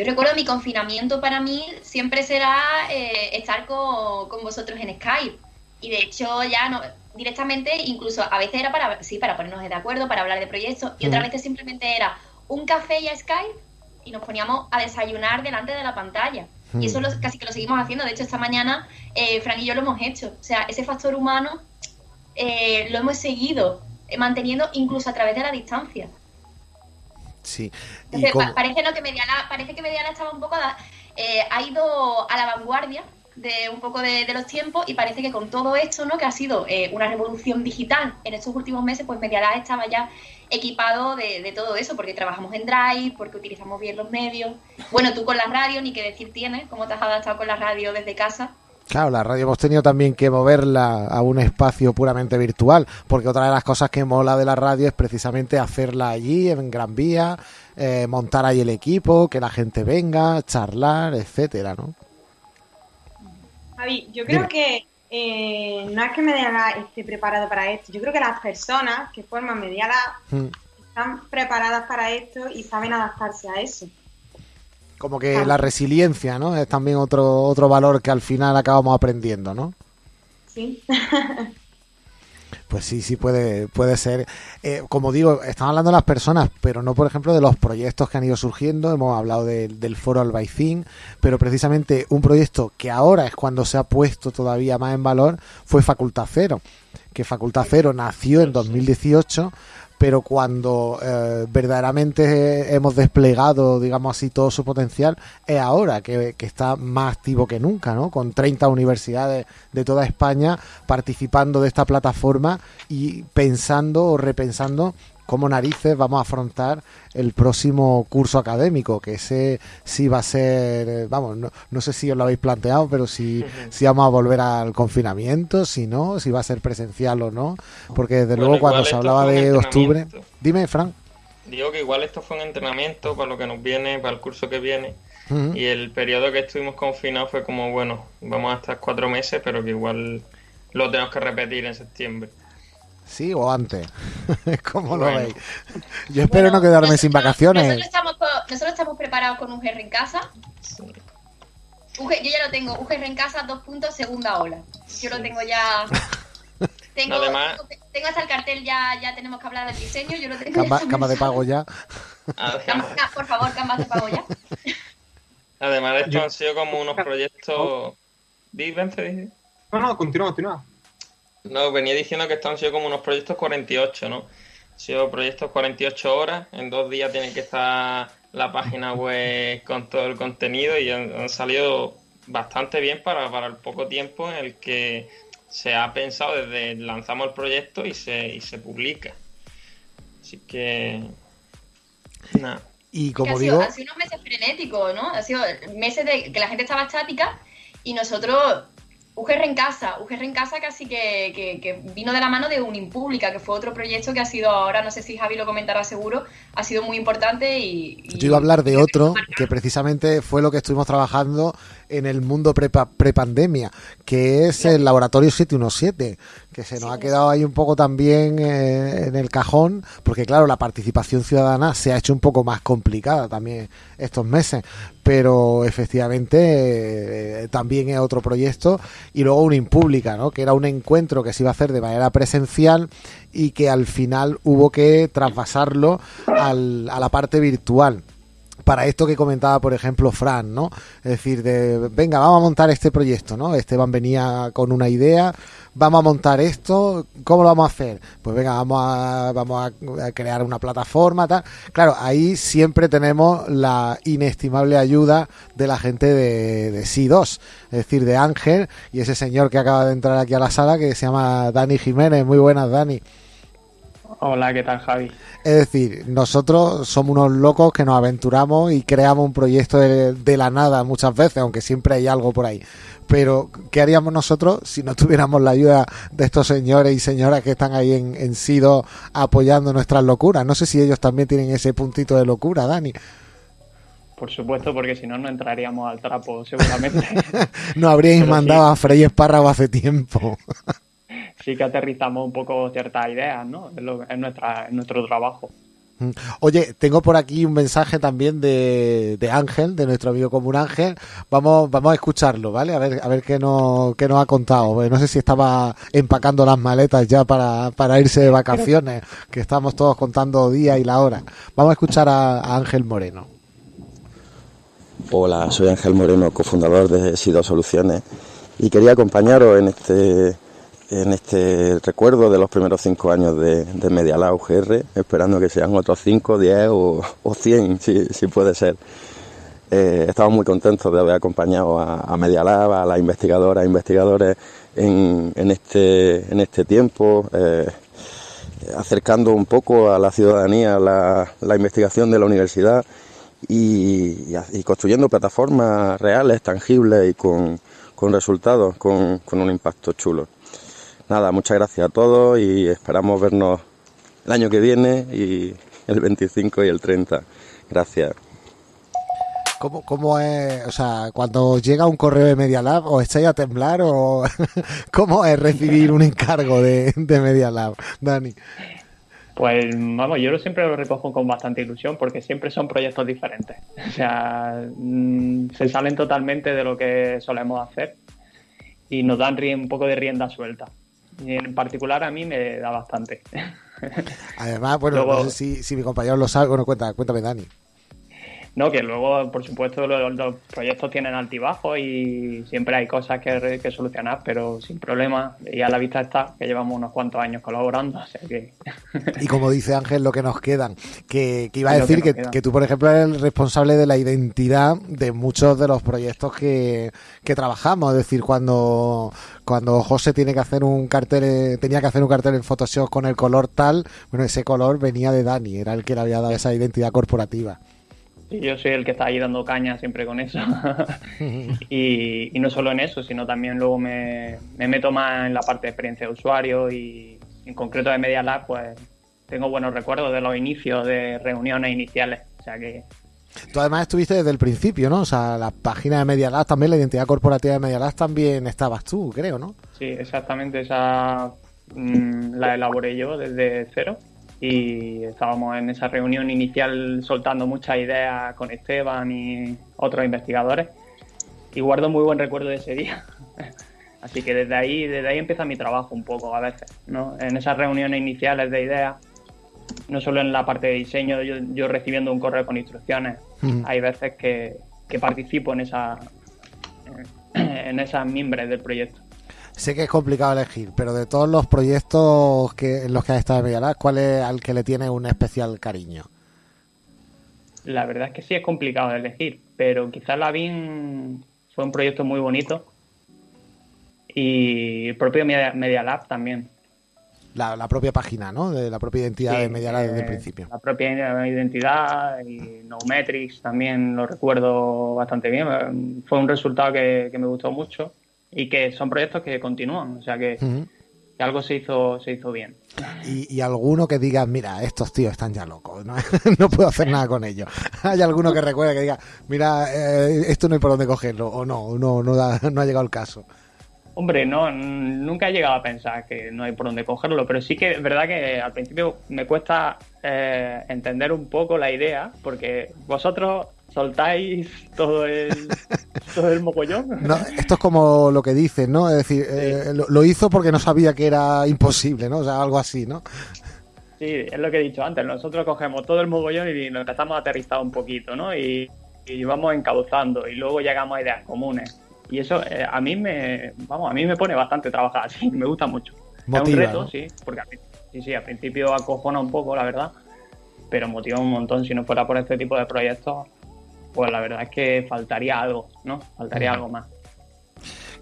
yo recuerdo mi confinamiento para mí siempre será eh, estar con, con, vosotros en Skype. Y de hecho ya no directamente, incluso a veces era para, sí, para ponernos de acuerdo, para hablar de proyectos, y otras veces simplemente era un café y a Skype y nos poníamos a desayunar delante de la pantalla. Y eso lo, casi que lo seguimos haciendo. De hecho, esta mañana eh, Fran y yo lo hemos hecho. O sea, ese factor humano eh, lo hemos seguido eh, manteniendo incluso a través de la distancia. Sí. Entonces, parece, ¿no? que Mediana, parece que Mediana estaba un poco, eh, ha ido a la vanguardia de un poco de, de, los tiempos y parece que con todo esto, ¿no? Que ha sido eh, una revolución digital en estos últimos meses, pues Medialab estaba ya equipado de, de, todo eso, porque trabajamos en Drive, porque utilizamos bien los medios. Bueno, tú con la radio, ni qué decir tienes, cómo te has adaptado con la radio desde casa. Claro, la radio hemos tenido también que moverla a un espacio puramente virtual, porque otra de las cosas que mola de la radio es precisamente hacerla allí, en Gran Vía, eh, montar ahí el equipo, que la gente venga, charlar, etcétera, ¿no? Javi, yo creo Dime. que eh, no es que Mediala esté preparado para esto, yo creo que las personas que forman Mediala hmm. están preparadas para esto y saben adaptarse a eso. Como que ah. la resiliencia, ¿no? Es también otro, otro valor que al final acabamos aprendiendo, ¿no? Sí. Pues sí, sí puede, puede ser. Eh, como digo, estamos hablando de las personas, pero no, por ejemplo, de los proyectos que han ido surgiendo. Hemos hablado de, del foro Albaicín, pero precisamente un proyecto que ahora es cuando se ha puesto todavía más en valor fue Facultad Cero, que Facultad Cero nació en 2018 pero cuando eh, verdaderamente hemos desplegado, digamos así, todo su potencial, es ahora que, que, está más activo que nunca, ¿no? Con 30 universidades de toda España participando de esta plataforma y pensando o repensando cómo narices vamos a afrontar el próximo curso académico, que ese sí va a ser, eh, vamos, no, no sé si os lo habéis planteado, pero si, [LAUGHS] si vamos a volver al confinamiento, si no, si va a ser presencial o no, porque desde Bueno, luego cuando se hablaba de octubre... Dime, Fran. Digo que igual esto fue un entrenamiento para lo que nos viene, para el curso que viene. Y el periodo que estuvimos confinados fue como, bueno, vamos a estar cuatro meses, pero que igual lo tenemos que repetir en septiembre. ¿Sí o antes? [LAUGHS] ¿Cómo lo Bueno. veis? Yo espero no quedarme sin vacaciones. Nosotros estamos, nosotros estamos preparados con un GR en casa. UG yo ya lo tengo, UGR en casa, dos puntos, segunda ola. Yo lo tengo ya. [LAUGHS] Tengo, Además- tengo, tengo hasta el cartel, ya, ya tenemos que hablar del diseño. Yo lo tengo Cama, ya cama de pago ya. Cama- por favor, camas de pago ya. Además de esto han sido como unos proyectos... ¿Di, Vence, di? No, no, continúa, continúa. No, venía diciendo que estos han sido como unos proyectos 48, ¿no? Han sido proyectos 48 horas, en dos días tiene que estar la página web con todo el contenido y han, han salido bastante bien para, para el poco tiempo en el que se ha pensado desde lanzamos el proyecto y se, y se publica. Así que... Nada. Y como ha sido, digo, ha sido unos meses frenéticos, ¿no? Ha sido meses de que la gente estaba estática y nosotros, UGR en casa, UGR en casa casi que, que- que vino de la mano de Unimpública, que fue otro proyecto que ha sido ahora, no sé si Javi lo comentará seguro, ha sido muy importante y... y- yo iba a hablar de otro que precisamente fue lo que estuvimos trabajando en el mundo prepa- prepandemia, que es el laboratorio 717, que se nos ha quedado ahí un poco también eh, en el cajón, porque claro, la participación ciudadana se ha hecho un poco más complicada también estos meses, pero efectivamente eh, también es otro proyecto y luego una impública, ¿no? que era un encuentro que se iba a hacer de manera presencial y que al final hubo que traspasarlo al- a la parte virtual para esto que comentaba, por ejemplo, Fran, ¿no? Es decir, de, venga, vamos a montar este proyecto, ¿no? Esteban venía con una idea, vamos a montar esto, ¿cómo lo vamos a hacer? Pues venga, vamos a, vamos a, crear una plataforma, tal. Claro, ahí siempre tenemos la inestimable ayuda de la gente de, de SI2, es decir, de Ángel y ese señor que acaba de entrar aquí a la sala que se llama Dani Jiménez. Muy buenas, Dani. Hola, ¿qué tal, Javi? Es decir, nosotros somos unos locos que nos aventuramos y creamos un proyecto de, de la nada muchas veces, aunque siempre hay algo por ahí. Pero, ¿qué haríamos nosotros si no [LAUGHS] tuviéramos la ayuda de estos señores y señoras que están ahí en, en Sido apoyando nuestras locuras? No sé si ellos también tienen ese puntito de locura, Dani. Por supuesto, porque si no, no entraríamos al trapo, seguramente. [LAUGHS] No habríais Pero sí. mandado a Frey Espárrago hace tiempo. [LAUGHS] sí que aterrizamos un poco ciertas ideas, ¿no? En, lo- en nuestra, en nuestro trabajo. Oye, tengo por aquí un mensaje también de, de Ángel, de nuestro amigo común Ángel. Vamos, vamos a escucharlo, ¿vale? A ver, a ver qué nos, qué nos ha contado. No sé si estaba empacando las maletas ya para, para irse de vacaciones, que estamos todos contando día y la hora. Vamos a escuchar a, a Ángel Moreno. Hola, soy Ángel Moreno, cofundador de Sido Soluciones y quería acompañaros en este, en este recuerdo de los primeros cinco años de, de Media Lab UGR, esperando que sean otros cinco, diez o, cien, si, si puede ser. Eh, estamos muy contentos de haber acompañado a, a Media Lab, a las investigadoras e investigadores en, este, en este tiempo, eh, acercando un poco a la ciudadanía la, investigación de la universidad y, construyendo plataformas reales, tangibles y con, resultados, con un impacto chulo. Nada, muchas gracias a todos y esperamos vernos el año que viene y el 25 y el 30. Gracias. ¿Cómo, ¿Cómo es, o sea, cuando llega un correo de Media Lab, os echáis a temblar o [LAUGHS] cómo es recibir un encargo de, de Media Lab, Dani? Pues vamos, yo lo siempre lo recojo con bastante ilusión porque siempre son proyectos diferentes. O sea, mm, se salen totalmente de lo que solemos hacer y nos dan un poco de rienda suelta. Y en particular a mí me da bastante. Además, bueno, Luego- no sé si, si mi compañero lo sabe. Bueno, cuenta, cuéntame, Dani. No, que luego, por supuesto, los, los proyectos tienen altibajos y siempre hay cosas que, que, solucionar, pero sin problema. Y a la vista está que llevamos unos cuantos años colaborando, o sea que... Y como dice Ángel, lo que nos quedan, que, que iba a [LAUGHS] decir que, que, tú, por ejemplo, eres el responsable de la identidad de muchos de los proyectos que, que trabajamos. Es decir, cuando, cuando José tiene que hacer un cartel, tenía que hacer un cartel en Photoshop con el color tal, bueno, ese color venía de Dani, era el que le había dado esa identidad corporativa. Yo soy el que está ahí dando caña siempre con eso. [LAUGHS] y, y, no solo en eso, sino también luego me, me, meto más en la parte de experiencia de usuario y en concreto de Media Lab, pues tengo buenos recuerdos de los inicios, de reuniones iniciales. O sea que Tú además estuviste desde el principio, ¿no? O sea, la página de Media Lab también, la identidad corporativa de Media Lab también estabas tú, creo, ¿no? Sí, exactamente. Esa mmm, la elaboré yo desde cero y estábamos en esa reunión inicial soltando muchas ideas con Esteban y otros investigadores y guardo muy buen recuerdo de ese día. [LAUGHS] Así que desde ahí, desde ahí empieza mi trabajo un poco a veces, ¿no? En esas reuniones iniciales de ideas, no solo en la parte de diseño, yo, yo recibiendo un correo con instrucciones, mm. hay veces que, que participo en esa en [CLEARS THROAT] esas mimbres del proyecto. Sé que es complicado elegir, pero de todos los proyectos que, en los que has estado en Medialab, ¿cuál es al que le tiene un especial cariño? La verdad es que sí es complicado de elegir, pero quizás la BIM fue un proyecto muy bonito y el propio Media, Media Lab también. La, la, propia página, ¿no? De la propia identidad sí, de Media Lab desde el principio. La propia identidad y Nometrics también lo recuerdo bastante bien. Fue un resultado que, que me gustó mucho y que son proyectos que continúan, o sea que, uh -huh. que algo se hizo, se hizo bien. Y, y, alguno que diga, mira, estos tíos están ya locos, no, [LAUGHS] no puedo hacer nada con ellos. [LAUGHS] Hay alguno que recuerde que diga, mira, eh, esto no hay por dónde cogerlo, o no, no, no, da, [LAUGHS] no ha llegado el caso. Hombre, no, nunca he llegado a pensar que no hay por dónde cogerlo, pero sí que es verdad que al principio me cuesta eh, entender un poco la idea, porque vosotros soltáis todo el, todo el mogollón. No, esto es como lo que dicen, ¿no? Es decir, sí. eh, lo, lo, hizo porque no sabía que era imposible, ¿no? O sea, algo así, ¿no? Sí, es lo que he dicho antes. Nosotros cogemos todo el mogollón y nos a aterrizar un poquito, ¿no? Y, y vamos encauzando y luego llegamos a ideas comunes. Y eso eh, a mí me, vamos, a mí me pone bastante trabajar [LAUGHS] así, me gusta mucho. Motiva, es un reto, ¿no? sí, porque a mí, sí, sí, al principio acojona un poco, la verdad, pero motiva un montón. Si no fuera por este tipo de proyectos, pues la verdad es que faltaría algo, ¿no? Faltaría algo más.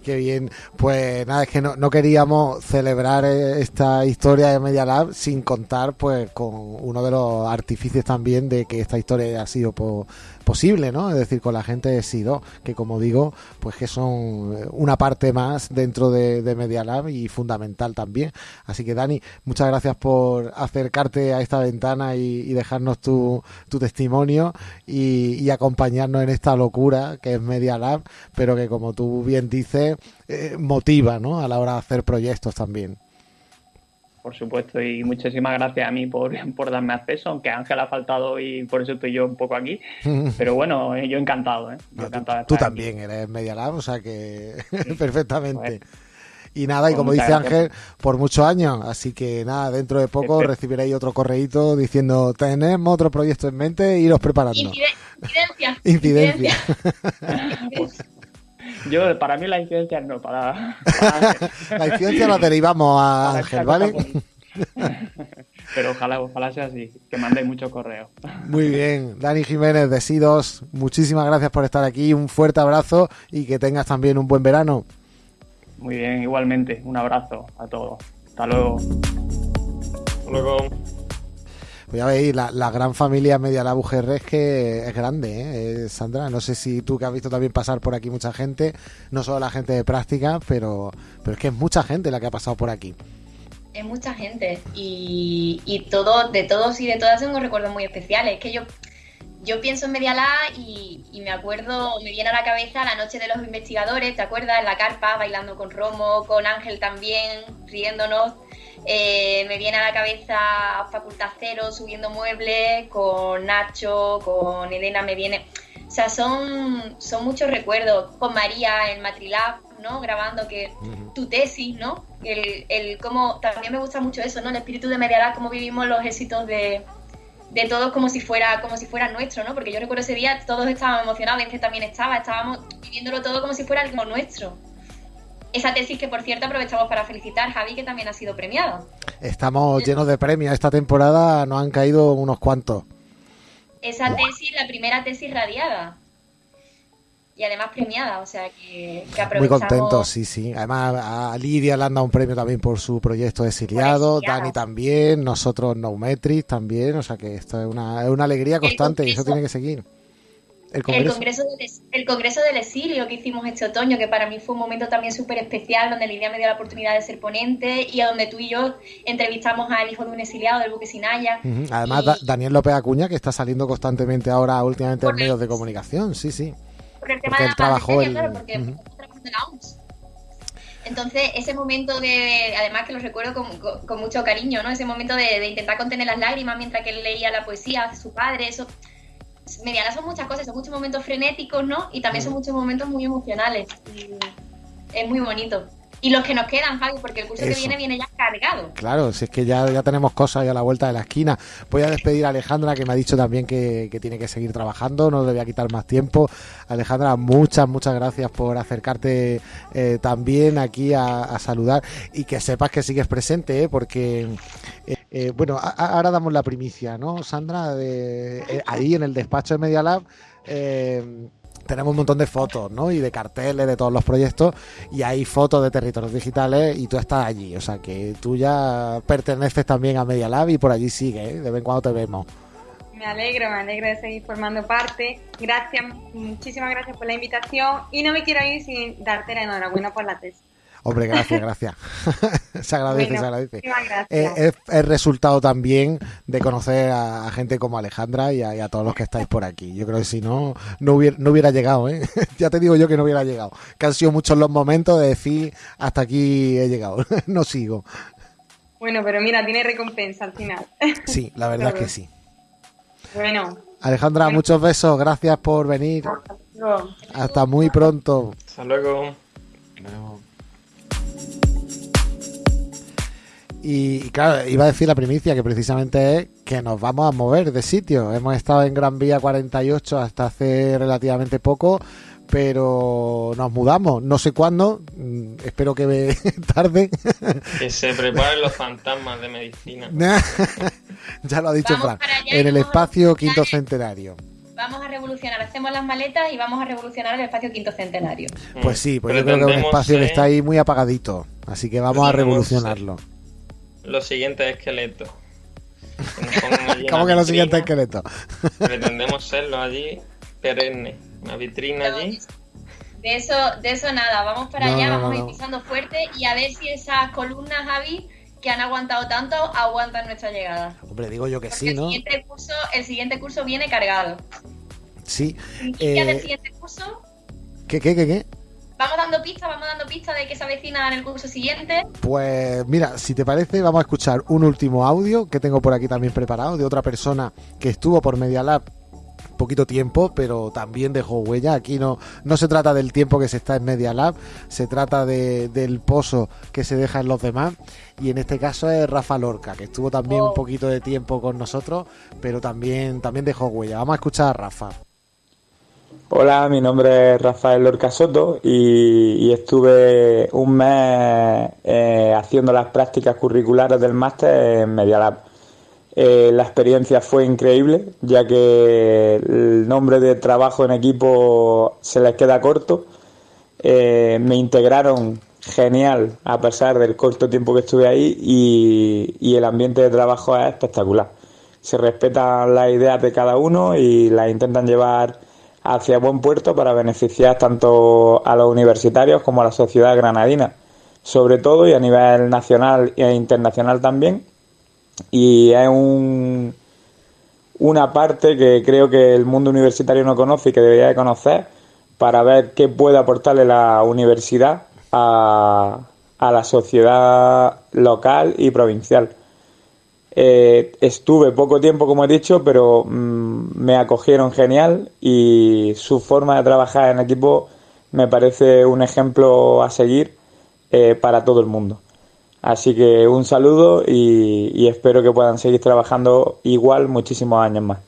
Qué bien. Pues nada, es que no, no, queríamos celebrar eh, esta historia de Media Lab sin contar pues con uno de los artífices también de que esta historia haya sido po posible, ¿no? Es decir, con la gente de SIDO, que como digo, pues que son una parte más dentro de, Media Lab y fundamental también. Así que Dani, muchas gracias por acercarte a esta ventana y, dejarnos tu, tu testimonio y, y, acompañarnos en esta locura que es Media Lab, pero que como tú bien dices, eh, motiva, ¿no? A la hora de hacer proyectos también por supuesto, y muchísimas gracias a mí por, [LAUGHS] por darme acceso, aunque Ángel ha faltado y por eso estoy yo un poco aquí. [LAUGHS] Pero bueno, yo encantado, ¿eh? Yo encantado tú, tú también eres Media Lab, o sea que sí. [LAUGHS] perfectamente. Pues, y nada, y como dice Ángel, por muchos años. Así que nada, dentro de poco recibiréis otro correíto diciendo, tenemos otro proyecto en mente, iros preparando. Incidencia. Incidencia. Incidencia. Yo, para mí la incidencia no, para, para [LAUGHS] La incidencia la derivamos a Ángel, ¿vale? [LAUGHS] Pero ojalá, ojalá sea así, que mandéis muchos correos. Muy bien, Dani Jiménez de SIDOS, muchísimas gracias por estar aquí, un fuerte abrazo y que tengas también un buen verano. Muy bien, igualmente, un abrazo a todos. Hasta luego. Hasta luego. Pues ya veis, la, la, gran familia Media UGR es que es grande, ¿eh? Sandra. No sé si tú que has visto también pasar por aquí mucha gente, no solo la gente de práctica, pero, pero es que es mucha gente la que ha pasado por aquí. Es mucha gente y, y todo, de todos y de todas tengo recuerdos muy especiales. Es que yo, yo pienso en Media Lab y, y, me acuerdo, me viene a la cabeza la noche de los investigadores, ¿te acuerdas? En la carpa, bailando con Romo, con Ángel también, riéndonos eh, me viene a la cabeza Facultad Cero subiendo muebles, con Nacho, con Elena me viene... O sea, son, son muchos recuerdos. Con María en Matrilab, ¿no? Grabando que uh -huh. tu tesis, ¿no? El, el cómo... También me gusta mucho eso, ¿no? El espíritu de Medialab, cómo vivimos los éxitos de, de todos como si fuera como si fuera nuestro, ¿no? Porque yo recuerdo ese día todos estábamos emocionados, Vence también estaba, estábamos viviéndolo todo como si fuera algo nuestro. Esa tesis que por cierto aprovechamos para felicitar a Javi que también ha sido premiada. Estamos llenos de premios. Esta temporada nos han caído unos cuantos. Esa tesis, la primera tesis radiada y además premiada, o sea que, que Muy contento, sí, sí. Además a Lidia le han dado un premio también por su proyecto de exiliado, Dani también, nosotros Naumetrix también, o sea que esto es una, es una alegría constante y eso tiene que seguir. El congreso. del, el congreso del exilio que hicimos este otoño, que para mí fue un momento también súper especial, donde Lidia me dio la oportunidad de ser ponente y a donde tú y yo entrevistamos al hijo de un exiliado del buque Sinaya. Además, Daniel López Acuña, que está saliendo constantemente ahora últimamente en medios de comunicación, sí, sí el tema de la pandemia, claro, porque de la OMS. Entonces, ese momento de, además que lo recuerdo con, mucho cariño, ¿no? Ese momento de, intentar contener las lágrimas mientras que él leía la poesía de su padre, eso, mediana son muchas cosas, son muchos momentos frenéticos, ¿no? Y también son muchos momentos muy emocionales. es muy bonito. Y los que nos quedan, Javi, porque el curso que viene viene ya cargado. Claro, si es que ya, ya tenemos cosas ahí a la vuelta de la esquina. Voy a despedir a Alejandra, que me ha dicho también que, tiene que seguir trabajando, no le voy a quitar más tiempo. Alejandra, muchas, muchas gracias por acercarte eh, también aquí a, saludar y que sepas que sigues presente, ¿eh? porque, eh, bueno, ahora damos la primicia, ¿no, Sandra? De, ahí en el despacho de Media Lab tenemos un montón de fotos, ¿no? Y de carteles de todos los proyectos y hay fotos de territorios digitales y tú estás allí, o sea que tú ya perteneces también a Media Lab y por allí sigue, ¿eh? de vez en cuando te vemos. Me alegro, me alegro de seguir formando parte. Gracias, muchísimas gracias por la invitación y no me quiero ir sin darte la enhorabuena por la tesis. Hombre, gracias, gracias. [LAUGHS] se agradece, se agradece. Eh, es, es, resultado también de conocer a, gente como Alejandra y a, todos los que estáis por aquí. Yo creo que si no, no hubiera, no hubiera llegado, ¿eh? [LAUGHS] ya te digo yo que no hubiera llegado. Que han sido muchos los momentos de decir, hasta aquí he llegado, [LAUGHS] no sigo. Bueno, pero mira, tiene recompensa al final. sí, la verdad es que sí. Bueno. Alejandra, muchos besos, gracias por venir. Hasta muy pronto. Hasta luego. Y, claro, iba a decir la primicia que precisamente es que nos vamos a mover de sitio. Hemos estado en Gran Vía 48 hasta hace relativamente poco, pero nos mudamos. No sé cuándo, mm, espero que [LAUGHS] tarde. Que se preparen los fantasmas de medicina. [LAUGHS] ya lo ha dicho Fran. En el espacio quinto centenario vamos a revolucionar, hacemos las maletas y vamos a revolucionar el espacio quinto centenario. Pues sí, pues yo creo que es un espacio que está ahí muy apagadito, así que vamos a revolucionarlo los siguientes esqueletos. [LAUGHS] ¿Cómo que los siguientes esqueletos? pretendemos serlo allí, perenne. Una vitrina allí. De eso, de eso nada, vamos para allá, vamos a ir pisando fuerte y a ver si esas columnas, Javi, que han aguantado tanto, aguantan nuestra llegada. Hombre, digo yo que sí, ¿no? El siguiente, curso, el siguiente curso viene cargado. Sí. ¿Y eh... del siguiente curso? ¿Qué, qué, qué, qué? Vamos dando pistas, vamos dando pistas de que se avecina en el curso siguiente. Pues mira, si te parece, vamos a escuchar un último audio que tengo por aquí también preparado de otra persona que estuvo por Media Lab poquito tiempo, pero también dejó huella. Aquí no, no se trata del tiempo que se está en Media Lab, se trata de, del pozo que se deja en los demás. Y en este caso es Rafa Lorca, que estuvo también un oh. poquito de tiempo con nosotros, pero también, también dejó huella. Vamos a escuchar a Rafa. Hola, mi nombre es Rafael Lorca Soto y, estuve un mes eh, haciendo las prácticas curriculares del máster en Media Lab. Eh, la experiencia fue increíble, ya que el nombre de trabajo en equipo se les queda corto. Eh, me integraron genial a pesar del corto tiempo que estuve ahí y el ambiente de trabajo es espectacular. Se respetan las ideas de cada uno y las intentan llevar hacia buen puerto para beneficiar tanto a los universitarios como a la sociedad granadina, sobre todo y a nivel nacional e internacional también. Y es un, una parte que creo que el mundo universitario no conoce y que debería de conocer para ver qué puede aportarle la universidad a, a la sociedad local y provincial. Eh, estuve poco tiempo, como he dicho, pero mm, me acogieron genial y su forma de trabajar en equipo me parece un ejemplo a seguir eh, para todo el mundo. Así que un saludo y, y espero que puedan seguir trabajando igual muchísimos años más.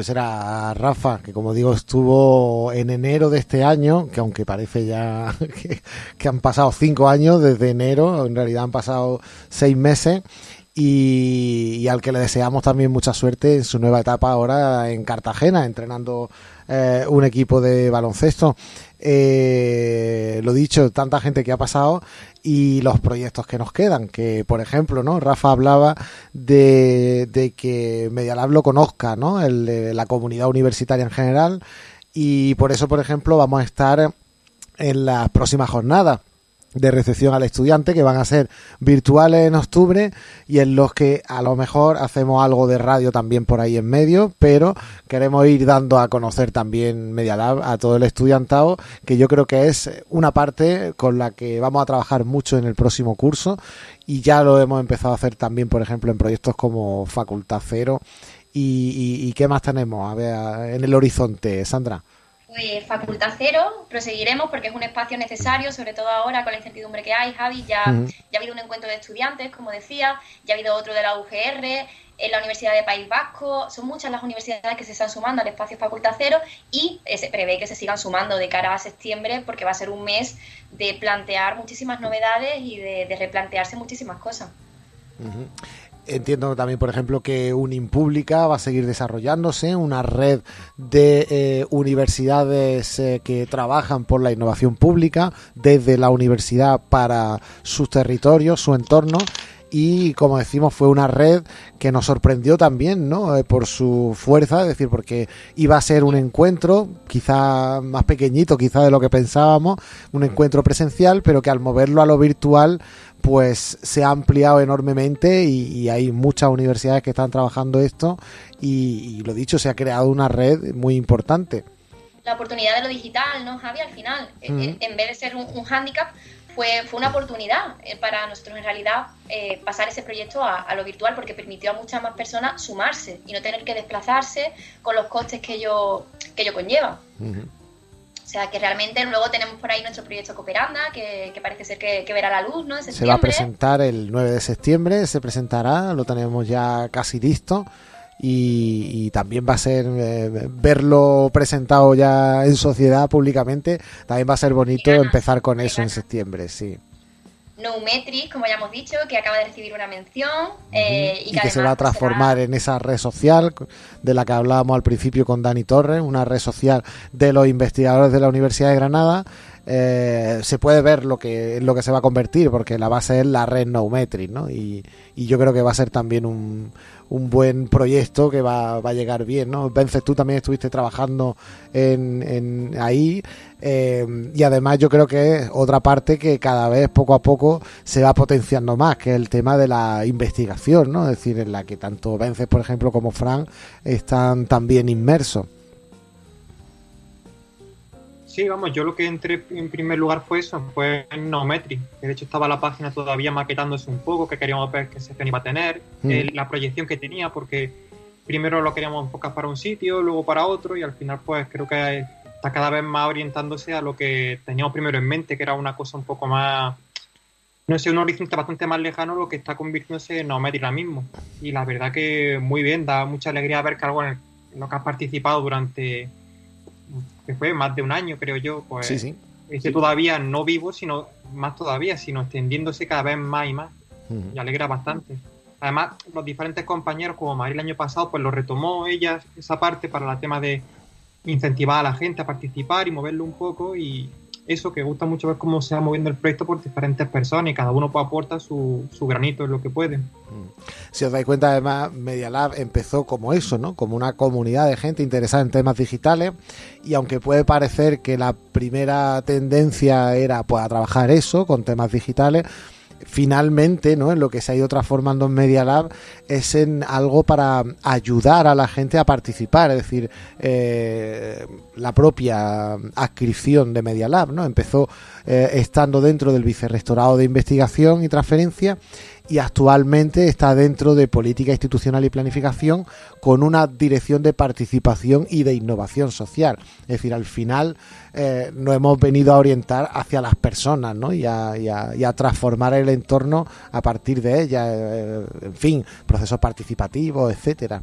Pues era Rafa, que como digo estuvo en enero de este año, que aunque parece ya [LAUGHS] que, han pasado cinco años desde enero, en realidad han pasado seis meses, y, y, al que le deseamos también mucha suerte en su nueva etapa ahora en Cartagena, entrenando eh, un equipo de baloncesto. Eh, lo dicho, tanta gente que ha pasado y los proyectos que nos quedan, que por ejemplo, ¿no? Rafa hablaba de, de que Medialab lo conozca, ¿no? El, de la comunidad universitaria en general y por eso, por ejemplo, vamos a estar en las próximas jornadas de recepción al estudiante que van a ser virtuales en octubre y en los que a lo mejor hacemos algo de radio también por ahí en medio, pero queremos ir dando a conocer también Media Lab a todo el estudiantado, que yo creo que es una parte con la que vamos a trabajar mucho en el próximo curso y ya lo hemos empezado a hacer también, por ejemplo, en proyectos como Facultad Cero y, y, y qué más tenemos a ver en el horizonte, Sandra. Pues Facultad Cero, proseguiremos porque es un espacio necesario, sobre todo ahora con la incertidumbre que hay, Javi. Ya, uh -huh. ya ha habido un encuentro de estudiantes, como decía, ya ha habido otro de la UGR, en la Universidad de País Vasco. Son muchas las universidades que se están sumando al espacio Facultad Cero y se prevé que se sigan sumando de cara a septiembre porque va a ser un mes de plantear muchísimas novedades y de, de replantearse muchísimas cosas. Uh -huh. Entiendo también, por ejemplo, que Unimpública va a seguir desarrollándose, una red de eh, universidades eh, que trabajan por la innovación pública desde la universidad para sus territorios, su entorno y como decimos fue una red que nos sorprendió también no eh, por su fuerza es decir porque iba a ser un encuentro quizá más pequeñito quizá de lo que pensábamos un encuentro presencial pero que al moverlo a lo virtual pues se ha ampliado enormemente y, y hay muchas universidades que están trabajando esto y, y, lo dicho se ha creado una red muy importante. La oportunidad de lo digital no Javi al final mm. en, en, vez de ser un, un hándicap fue, fue una oportunidad eh, para nosotros en realidad eh, pasar ese proyecto a, a, lo virtual porque permitió a muchas más personas sumarse y no tener que desplazarse con los costes que ello, que ello conlleva. Uh -huh. O sea que realmente luego tenemos por ahí nuestro proyecto Cooperanda, que, que parece ser que, que, verá la luz, ¿no? Se va a presentar el 9 de septiembre, se presentará, lo tenemos ya casi listo. Y, y, también va a ser eh, verlo presentado ya en sociedad públicamente también va a ser bonito empezar con eso en septiembre sí Metrics, como ya hemos dicho, que acaba de recibir una mención uh -huh. eh, y, que, y que se va a transformar será... en esa red social de la que hablábamos al principio con Dani Torres, una red social de los investigadores de la Universidad de Granada. Eh, se puede ver lo que lo que se va a convertir porque la base es la red ¿no? Y, y yo creo que va a ser también un, un buen proyecto que va, va, a llegar bien, ¿no? Vences, tú también estuviste trabajando en, en ahí eh, y además yo creo que es otra parte que cada vez poco a poco se va potenciando más, que es el tema de la investigación, ¿no? Es decir, en la que tanto Vences, por ejemplo, como Fran están también inmersos. Sí, vamos, yo lo que entré en primer lugar fue eso, fue en Nometri, de hecho estaba la página todavía maquetándose un poco, que queríamos ver qué sección iba a tener, mm. eh, la proyección que tenía, porque primero lo queríamos enfocar para un sitio, luego para otro, y al final pues creo que está cada vez más orientándose a lo que teníamos primero en mente, que era una cosa un poco más, no sé, un horizonte bastante más lejano lo que está convirtiéndose en Nometri ahora mismo. Y la verdad que muy bien, da mucha alegría ver que algo en, lo que has participado durante que fue más de un año, creo yo, pues sí, sí. es que todavía no vivo, sino más todavía, sino extendiéndose cada vez más y más. Uh -huh. Y alegra bastante. Además, los diferentes compañeros, como María el año pasado, pues lo retomó ella, esa parte, para el tema de incentivar a la gente a participar y moverlo un poco. Y eso, que gusta mucho ver cómo se va moviendo el proyecto por diferentes personas y cada uno aporta su, su granito en lo que puede. Si os dais cuenta, además, Media Lab empezó como eso, ¿no? Como una comunidad de gente interesada en temas digitales y aunque puede parecer que la primera tendencia era pues, a trabajar eso, con temas digitales, finalmente, ¿no? En lo que se ha ido transformando en Media Lab es en algo para ayudar a la gente a participar. Es decir, eh, la propia adscripción de Media Lab, ¿no? Empezó eh, estando dentro del Vicerrectorado de Investigación y Transferencia y actualmente está dentro de Política Institucional y Planificación con una dirección de participación y de innovación social. Es decir, al final eh, nos hemos venido a orientar hacia las personas ¿no? y, a, y, a, y a transformar el entorno a partir de ellas, eh, en fin, procesos participativos, etcétera.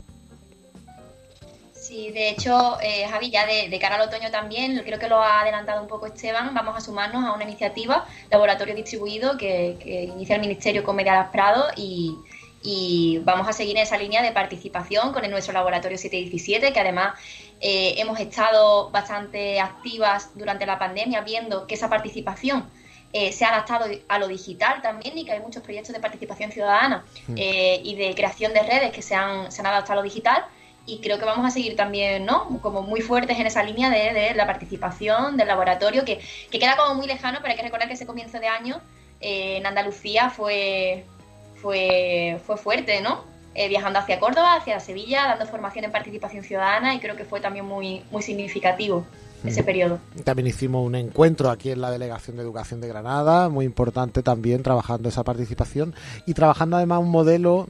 Sí, de hecho, eh, Javi, ya de, de, cara al otoño también, creo que lo ha adelantado un poco Esteban, vamos a sumarnos a una iniciativa, Laboratorio Distribuido, que, que inicia el Ministerio con Mediadas Prado y, y, vamos a seguir en esa línea de participación con el nuestro Laboratorio 717, que además eh, hemos estado bastante activas durante la pandemia viendo que esa participación eh, se ha adaptado a lo digital también y que hay muchos proyectos de participación ciudadana eh, y de creación de redes que se han, se han adaptado a lo digital y creo que vamos a seguir también, ¿no? Como muy fuertes en esa línea de, de la participación del laboratorio, que, que, queda como muy lejano, pero hay que recordar que ese comienzo de año eh, en Andalucía fue, fue, fue fuerte, ¿no? Eh, viajando hacia Córdoba, hacia Sevilla, dando formación en participación ciudadana y creo que fue también muy, muy significativo ese periodo. También hicimos un encuentro aquí en la Delegación de Educación de Granada, muy importante también trabajando esa participación y trabajando además un modelo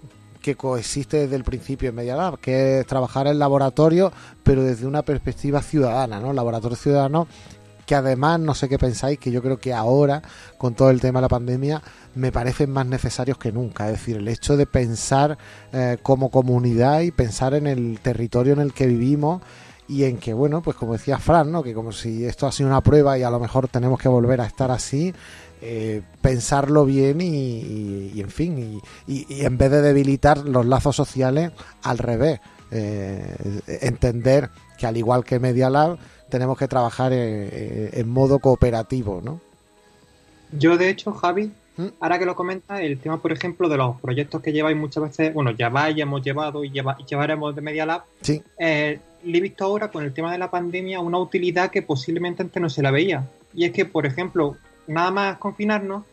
que coexiste desde el principio en MediaLab, que es trabajar en laboratorio, pero desde una perspectiva ciudadana, ¿no? Laboratorio ciudadano que además, no sé qué pensáis, que yo creo que ahora, con todo el tema de la pandemia, me parecen más necesarios que nunca. Es decir, el hecho de pensar eh, como comunidad y pensar en el territorio en el que vivimos y en que, bueno, pues como decía Fran, ¿no? que como si esto ha sido una prueba y a lo mejor tenemos que volver a estar así, eh, pensarlo bien y, y, y en fin, y, y, en vez de debilitar los lazos sociales, al revés, eh, entender que al igual que Media Lab, tenemos que trabajar en, en modo cooperativo, ¿no? Yo, de hecho, Javi, ¿Mm? ahora que lo comenta, el tema, por ejemplo, de los proyectos que lleváis muchas veces, bueno, lleváis, hemos llevado y, lleva, llevaremos de Media Lab, sí. eh, le he visto ahora con el tema de la pandemia una utilidad que posiblemente antes no se la veía. Y es que, por ejemplo, nada más confinarnos,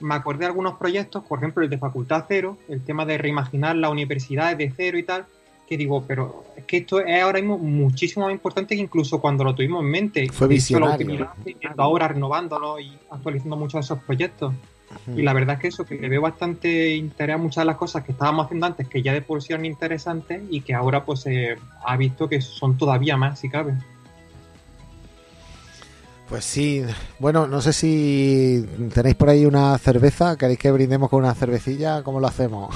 me acordé de algunos proyectos, por ejemplo el de Facultad Cero, el tema de reimaginar la universidad de cero y tal, que digo, pero es que esto es ahora mismo muchísimo más importante que incluso cuando lo tuvimos en mente. Fue visionario. Ahora renovándolo y actualizando muchos de esos proyectos. Y la verdad es que eso, que le veo bastante interés a muchas de las cosas que estábamos haciendo antes, que ya de por sí eran interesantes y que ahora pues se eh, ha visto que son todavía más, si cabe. Pues sí, bueno, no sé si tenéis por ahí una cerveza, queréis que brindemos con una cervecilla, ¿cómo lo hacemos?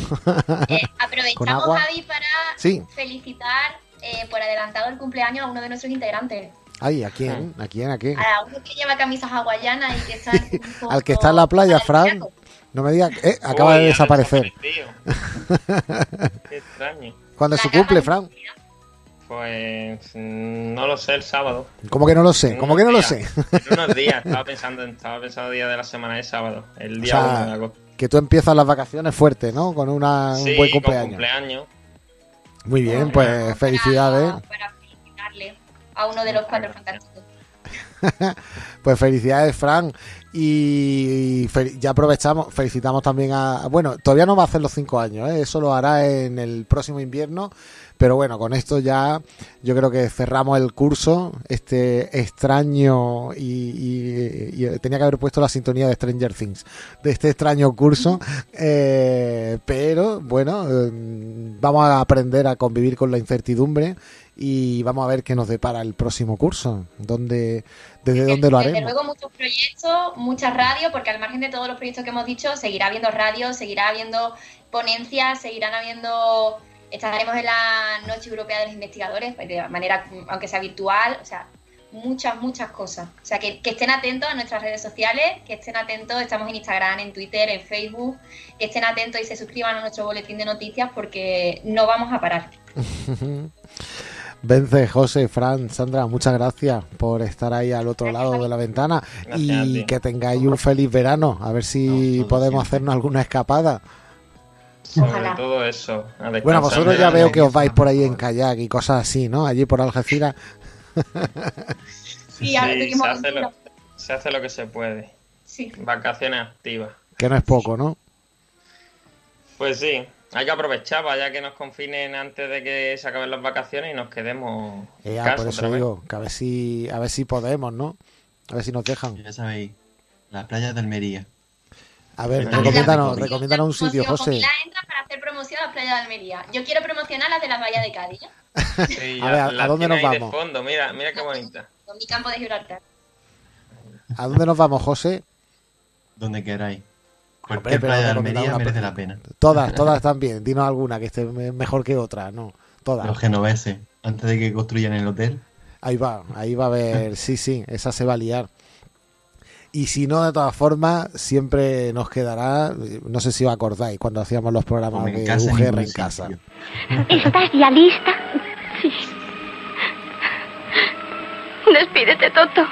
Eh, [LAUGHS] aprovechamos, Javi, para sí. felicitar eh, por adelantado el cumpleaños a uno de nuestros integrantes. Ay, ¿a quién? ¿A quién? ¿A quién? A uno que lleva camisas hawaianas y que está... [LAUGHS] Al que está en la playa, Fran. No me digas, eh, acaba Uy, de desaparecer. [LAUGHS] Qué extraño. ¿Cuándo es su cumple, Fran? Pues no lo sé el sábado. ¿Cómo que no lo sé? ¿Cómo que no días, lo sé? En unos días, estaba pensando en estaba pensando día de la semana de sábado, el día O sea, 1 de agosto. Que tú empiezas las vacaciones fuerte, ¿no? Con una, Sí, un buen con cumpleaños. cumpleaños. Muy bien, pues felicidades. Para felicitarle a uno de los cuatro fantásticos. [LAUGHS] Pues felicidades, Fran. Y fel- ya aprovechamos, felicitamos también a. Bueno, todavía no va a hacer los cinco años, ¿eh? eso lo hará en el próximo invierno. Pero bueno, con esto ya yo creo que cerramos el curso, este extraño y, y- y tenía que haber puesto la sintonía de Stranger Things, de este extraño curso. [LAUGHS] Eh, pero bueno, eh, vamos a aprender a convivir con la incertidumbre y vamos a ver qué nos depara el próximo curso, dónde, desde dónde lo Desde haremos. luego muchos proyectos, muchas radios, porque al margen de todos los proyectos que hemos dicho, seguirá habiendo radios, seguirá habiendo ponencias, seguirán habiendo, estaremos en la Noche Europea de los Investigadores, pues, de manera, aunque sea virtual, o sea, muchas, muchas cosas. O sea, que, que estén atentos a nuestras redes sociales, que estén atentos, estamos en Instagram, en Twitter, en Facebook, que estén atentos y se suscriban a nuestro boletín de noticias porque no vamos a parar. [LAUGHS] Vence, José, Fran, Sandra, muchas gracias por estar ahí al otro lado de la ventana Gracias y que tengáis un feliz verano. A ver si podemos hacernos alguna escapada. Sobre todo eso. a Bueno, vosotros ya veo que os vais por ahí en kayak y cosas así, ¿no? Allí por Algeciras. Sí, ahora Sí, tuvimos se, hace lo, se hace lo que se puede. Sí. Vacaciones activas. Que no es poco, ¿no? Pues sí, hay que aprovechar, vaya que nos confinen antes de que se acaben las vacaciones y nos quedemos en Eh, ah, casa por eso digo, que a ver si, a ver si podemos, ¿no? A ver si nos dejan. Ya sabéis, la playa de Almería. A ver, recomiéndanos, un sitio, José. Pilar entra para hacer promoción a la playa de Almería. Yo quiero promocionar las de la bahía de Cádiz. Sí, [LAUGHS] A ver, ¿a- la a dónde nos vamos? De fondo, mira, mira qué bonita. con mi campo de Gibraltar. ¿A dónde nos vamos, José? Donde queráis. Hombre, Cualquier pero playa de Almería una merece playa. la pena. Todas, todas [LAUGHS] están bien. Dinos alguna que esté me- mejor que otra, ¿no? Todas. Los genoveses, antes de que construyan el hotel. Ahí va, ahí va a haber, sí, sí, esa se va a liar. Y si no, de todas formas, siempre nos quedará, no sé si os acordáis, cuando hacíamos los programas de casa, UGR en casa. ¿Estás ya lista? Sí. Despídete, Toto.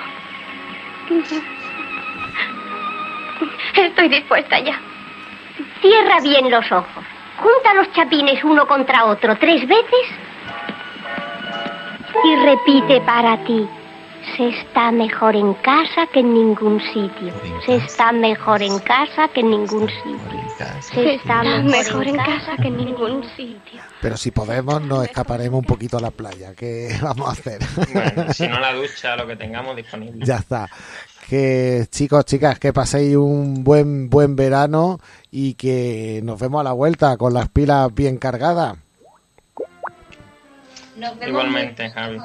Estoy dispuesta ya. Cierra bien los ojos. Junta los chapines uno contra otro tres veces y repite para ti. Se está mejor en casa que en ningún sitio. Se está mejor en casa que en ningún sitio. Se está mejor en casa que en ningún sitio. Pero si podemos, nos escaparemos un poquito a la playa. ¿Qué [LAUGHS] vamos a hacer? Bueno, si no la ducha, lo que tengamos disponible. ya está. Que chicos, chicas, que paséis un buen buen verano y que nos vemos a la vuelta con las pilas bien cargadas. Nos vemos Igualmente, Javi.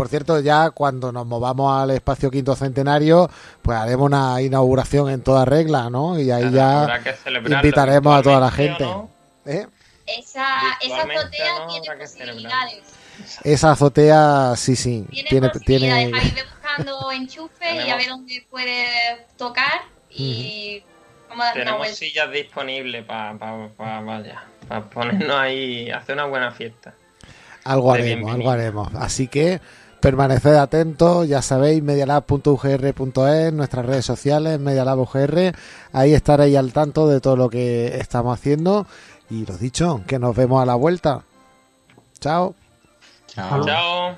Por cierto, ya cuando nos movamos al espacio quinto centenario, pues haremos una inauguración en toda regla, ¿no? Y ahí ya invitaremos a toda la gente. ¿o ¿Eh? Esa, azotea ¿no? tiene posibilidades. Esa azotea, sí, sí, tiene, tiene, posibilidades. Ahí [LAUGHS] ve buscando enchufes y a ver dónde puede tocar y vamos a dar una Tenemos sillas disponibles para vaya, para ponernos ahí, hacer una buena fiesta. algo haremos, algo haremos. Así que permaneced atentos, ya sabéis, medialab.ugr.es, nuestras redes sociales, medialab.ugr, ahí estaréis al tanto de todo lo que estamos haciendo. Y lo dicho, que nos vemos a la vuelta. Chao. Chao. Chao.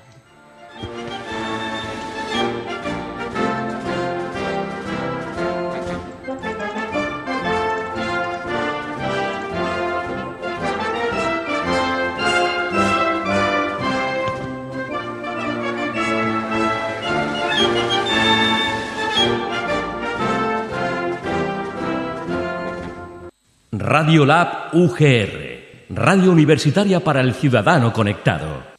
Radio Lab UGR, Radio Universitaria para el Ciudadano Conectado.